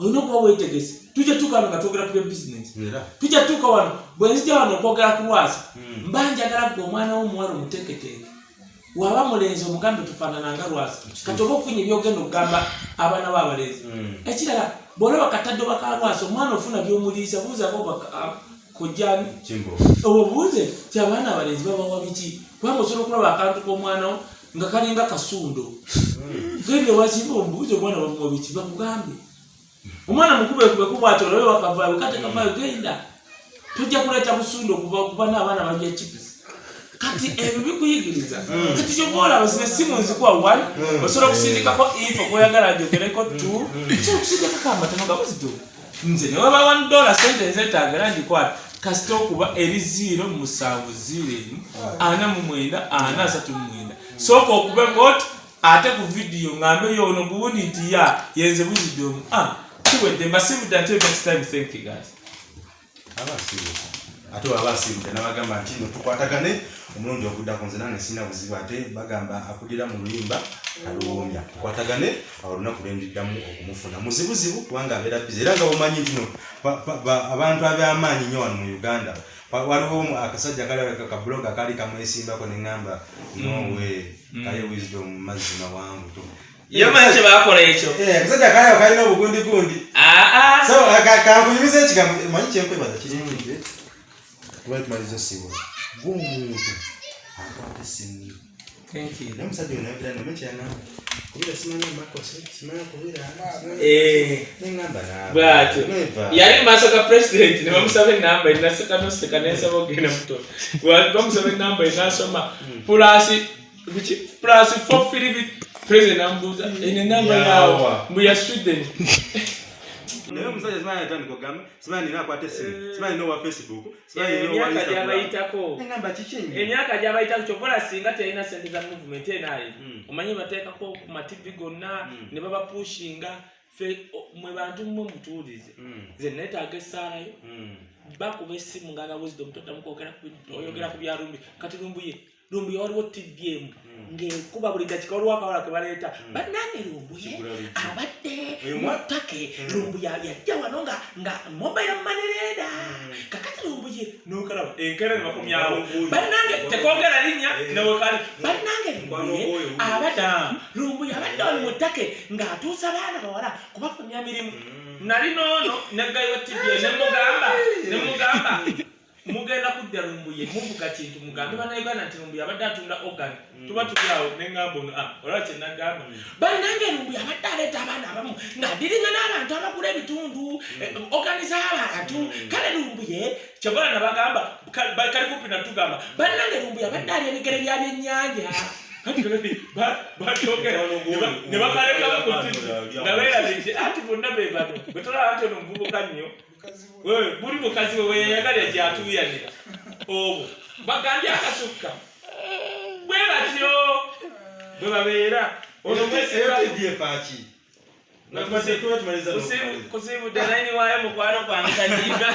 olina okuba weetegese. Tujja tuuka wano nga twogera ku bya bizinesi Era. tujja tuuka wano bwe nzija wano okwogera ku lwasa mba njagala gwe omwana w'omuwala omuteeketeeke. Waba mulenzi omugambe tufaanananga lwasa kati oba okufunya ebyogenda okugamba abaana b'abalenzi. Ekirala bwolaba katadde baka lwasa omwana ofuna byomuliisa buuzako kujjani? Kimbo. obuuze ti abaana abalenzi babawa biki? Kubanga osobola okulaba akantu k'omwana wo nga kalinga kasundo. Gende wakimba omubuuze omwana bamuwa biki bakugambe. Omwana mukubekubekubu ati olabe wakavaayo kate kavaayo genda. Tojja kuleeta busundo kuba kuba n'abaana balya chips. Kati ebyo bikuyigiriza. Kati kyova olaba zino esimu nzikuwa wali osobola okusindikako info kwoyagala njogereko tu osobola okusindika kamatono gamuzitu nze newaba one dollar sente nzetaaga era ngikwata kasita okuba eri ziro musanvu ziro emu ana mu mwenda ana asatu mu mwenda. Sooka okube bot ate ku vidiyo ngambe yono guwundi nti ya yenze buzidde omu ah kiwedde mbasibudde until next time thank you guys. Aba asibuka ate waba asibuka nabagamba nti no tukwatagane omulundi okuddako nze nange sina buzibu ate bagamba akudira mu luyimba aluwomya tukwatagane awo olunaku lwendiddamu okumufuna. Muzibuzibu kubanga abeera bizi era nga bumanyi nti no abantu ab'amaanyi nnyo wano mu uganda waliwo akasajja kali kabuloga kali kamwesimbako neŋŋamba nowe kaye wisdom mazzi mawangu tu yomanyi kyebakola ekyo? Eh, akasajja kali kalina obugundigundi. Aa so ka- kankuyumiza ekigambo manyi kyenkwebaza kiringi tubaye tumaliza essimu gwomuntu akwata essimu thank you naye omusajja ono yabira nome kyanamba kubira simanya makose simanya kubira Eh. neŋŋamba bwatyo yali mu maaso ga president ne bamusaba enamba enaseka noseka nensaba ogenda muto bamusaba enamba enasoma pulasi biki pulasi fo filibi president namubuuza eno enamba yawo Yawa. mbu ya sweden naye omusajja simanya yatandika ogamba simanya nina akwata essimu simanya nina owa facebook owa emyaka gyabayitako emyaka gyabayitako kyobola singa teyina sente za movement enaali Mm. omanyi bateekako ku mativi gonna Mm. ne babapushinga mwe bantu mmwe mutuulize. Nze neetaaga essaalayo bakuba essimu ngaaga wisdom toddamu kwogera ku bintu oyogera ku bya lumbi kati lumbuye lumbuye waliwo tvm ng'ekuba buli dakika waliwo akawala ke baleeta bannange lumbuye Kigula lujja. abadde mutake Mm. lumbuye yajja wano nga nga mobile manereda kakati lumbuye nokalaba enkera ne bakomyawo Lumbuye. bannange tekwogera linnya Eh. newekali bannange Mukwano lumbuye abadde lumbuye abadde wano mutake ng'atuusa baana bawala kubafunya mirimu Mm. nali noono neggayo tibye nemugamba nemugamba mugenda kudda lumbuye muvuga kintu mugambe banauganda nti lumbuye abadde atunda ogan tuba tulyawo neŋŋamba ono ah, olaba kyenagamba bannange lumbuye abadde aleeta abaana abamu ng'adiringa n'abantu abagula ebitundu ogani z'abantu. Kale lumbuye kyobola nabagamba ka- ba- kali kumpi natugamba bannange lumbuye abadde ali ebigere bya byennyanja. Ne bakalekako ku tv nga beerabirije ati bonna be bano bwe tolaba nti ono muvubuka nnyo buli mukazi we weyayagalya gyatuuyanira obwo bagambye akasukka. Bwe batyo bwe babeera. Ono mwesiga eyotedyefaki kusiibudde naini waayo mukwano gwange kanyiga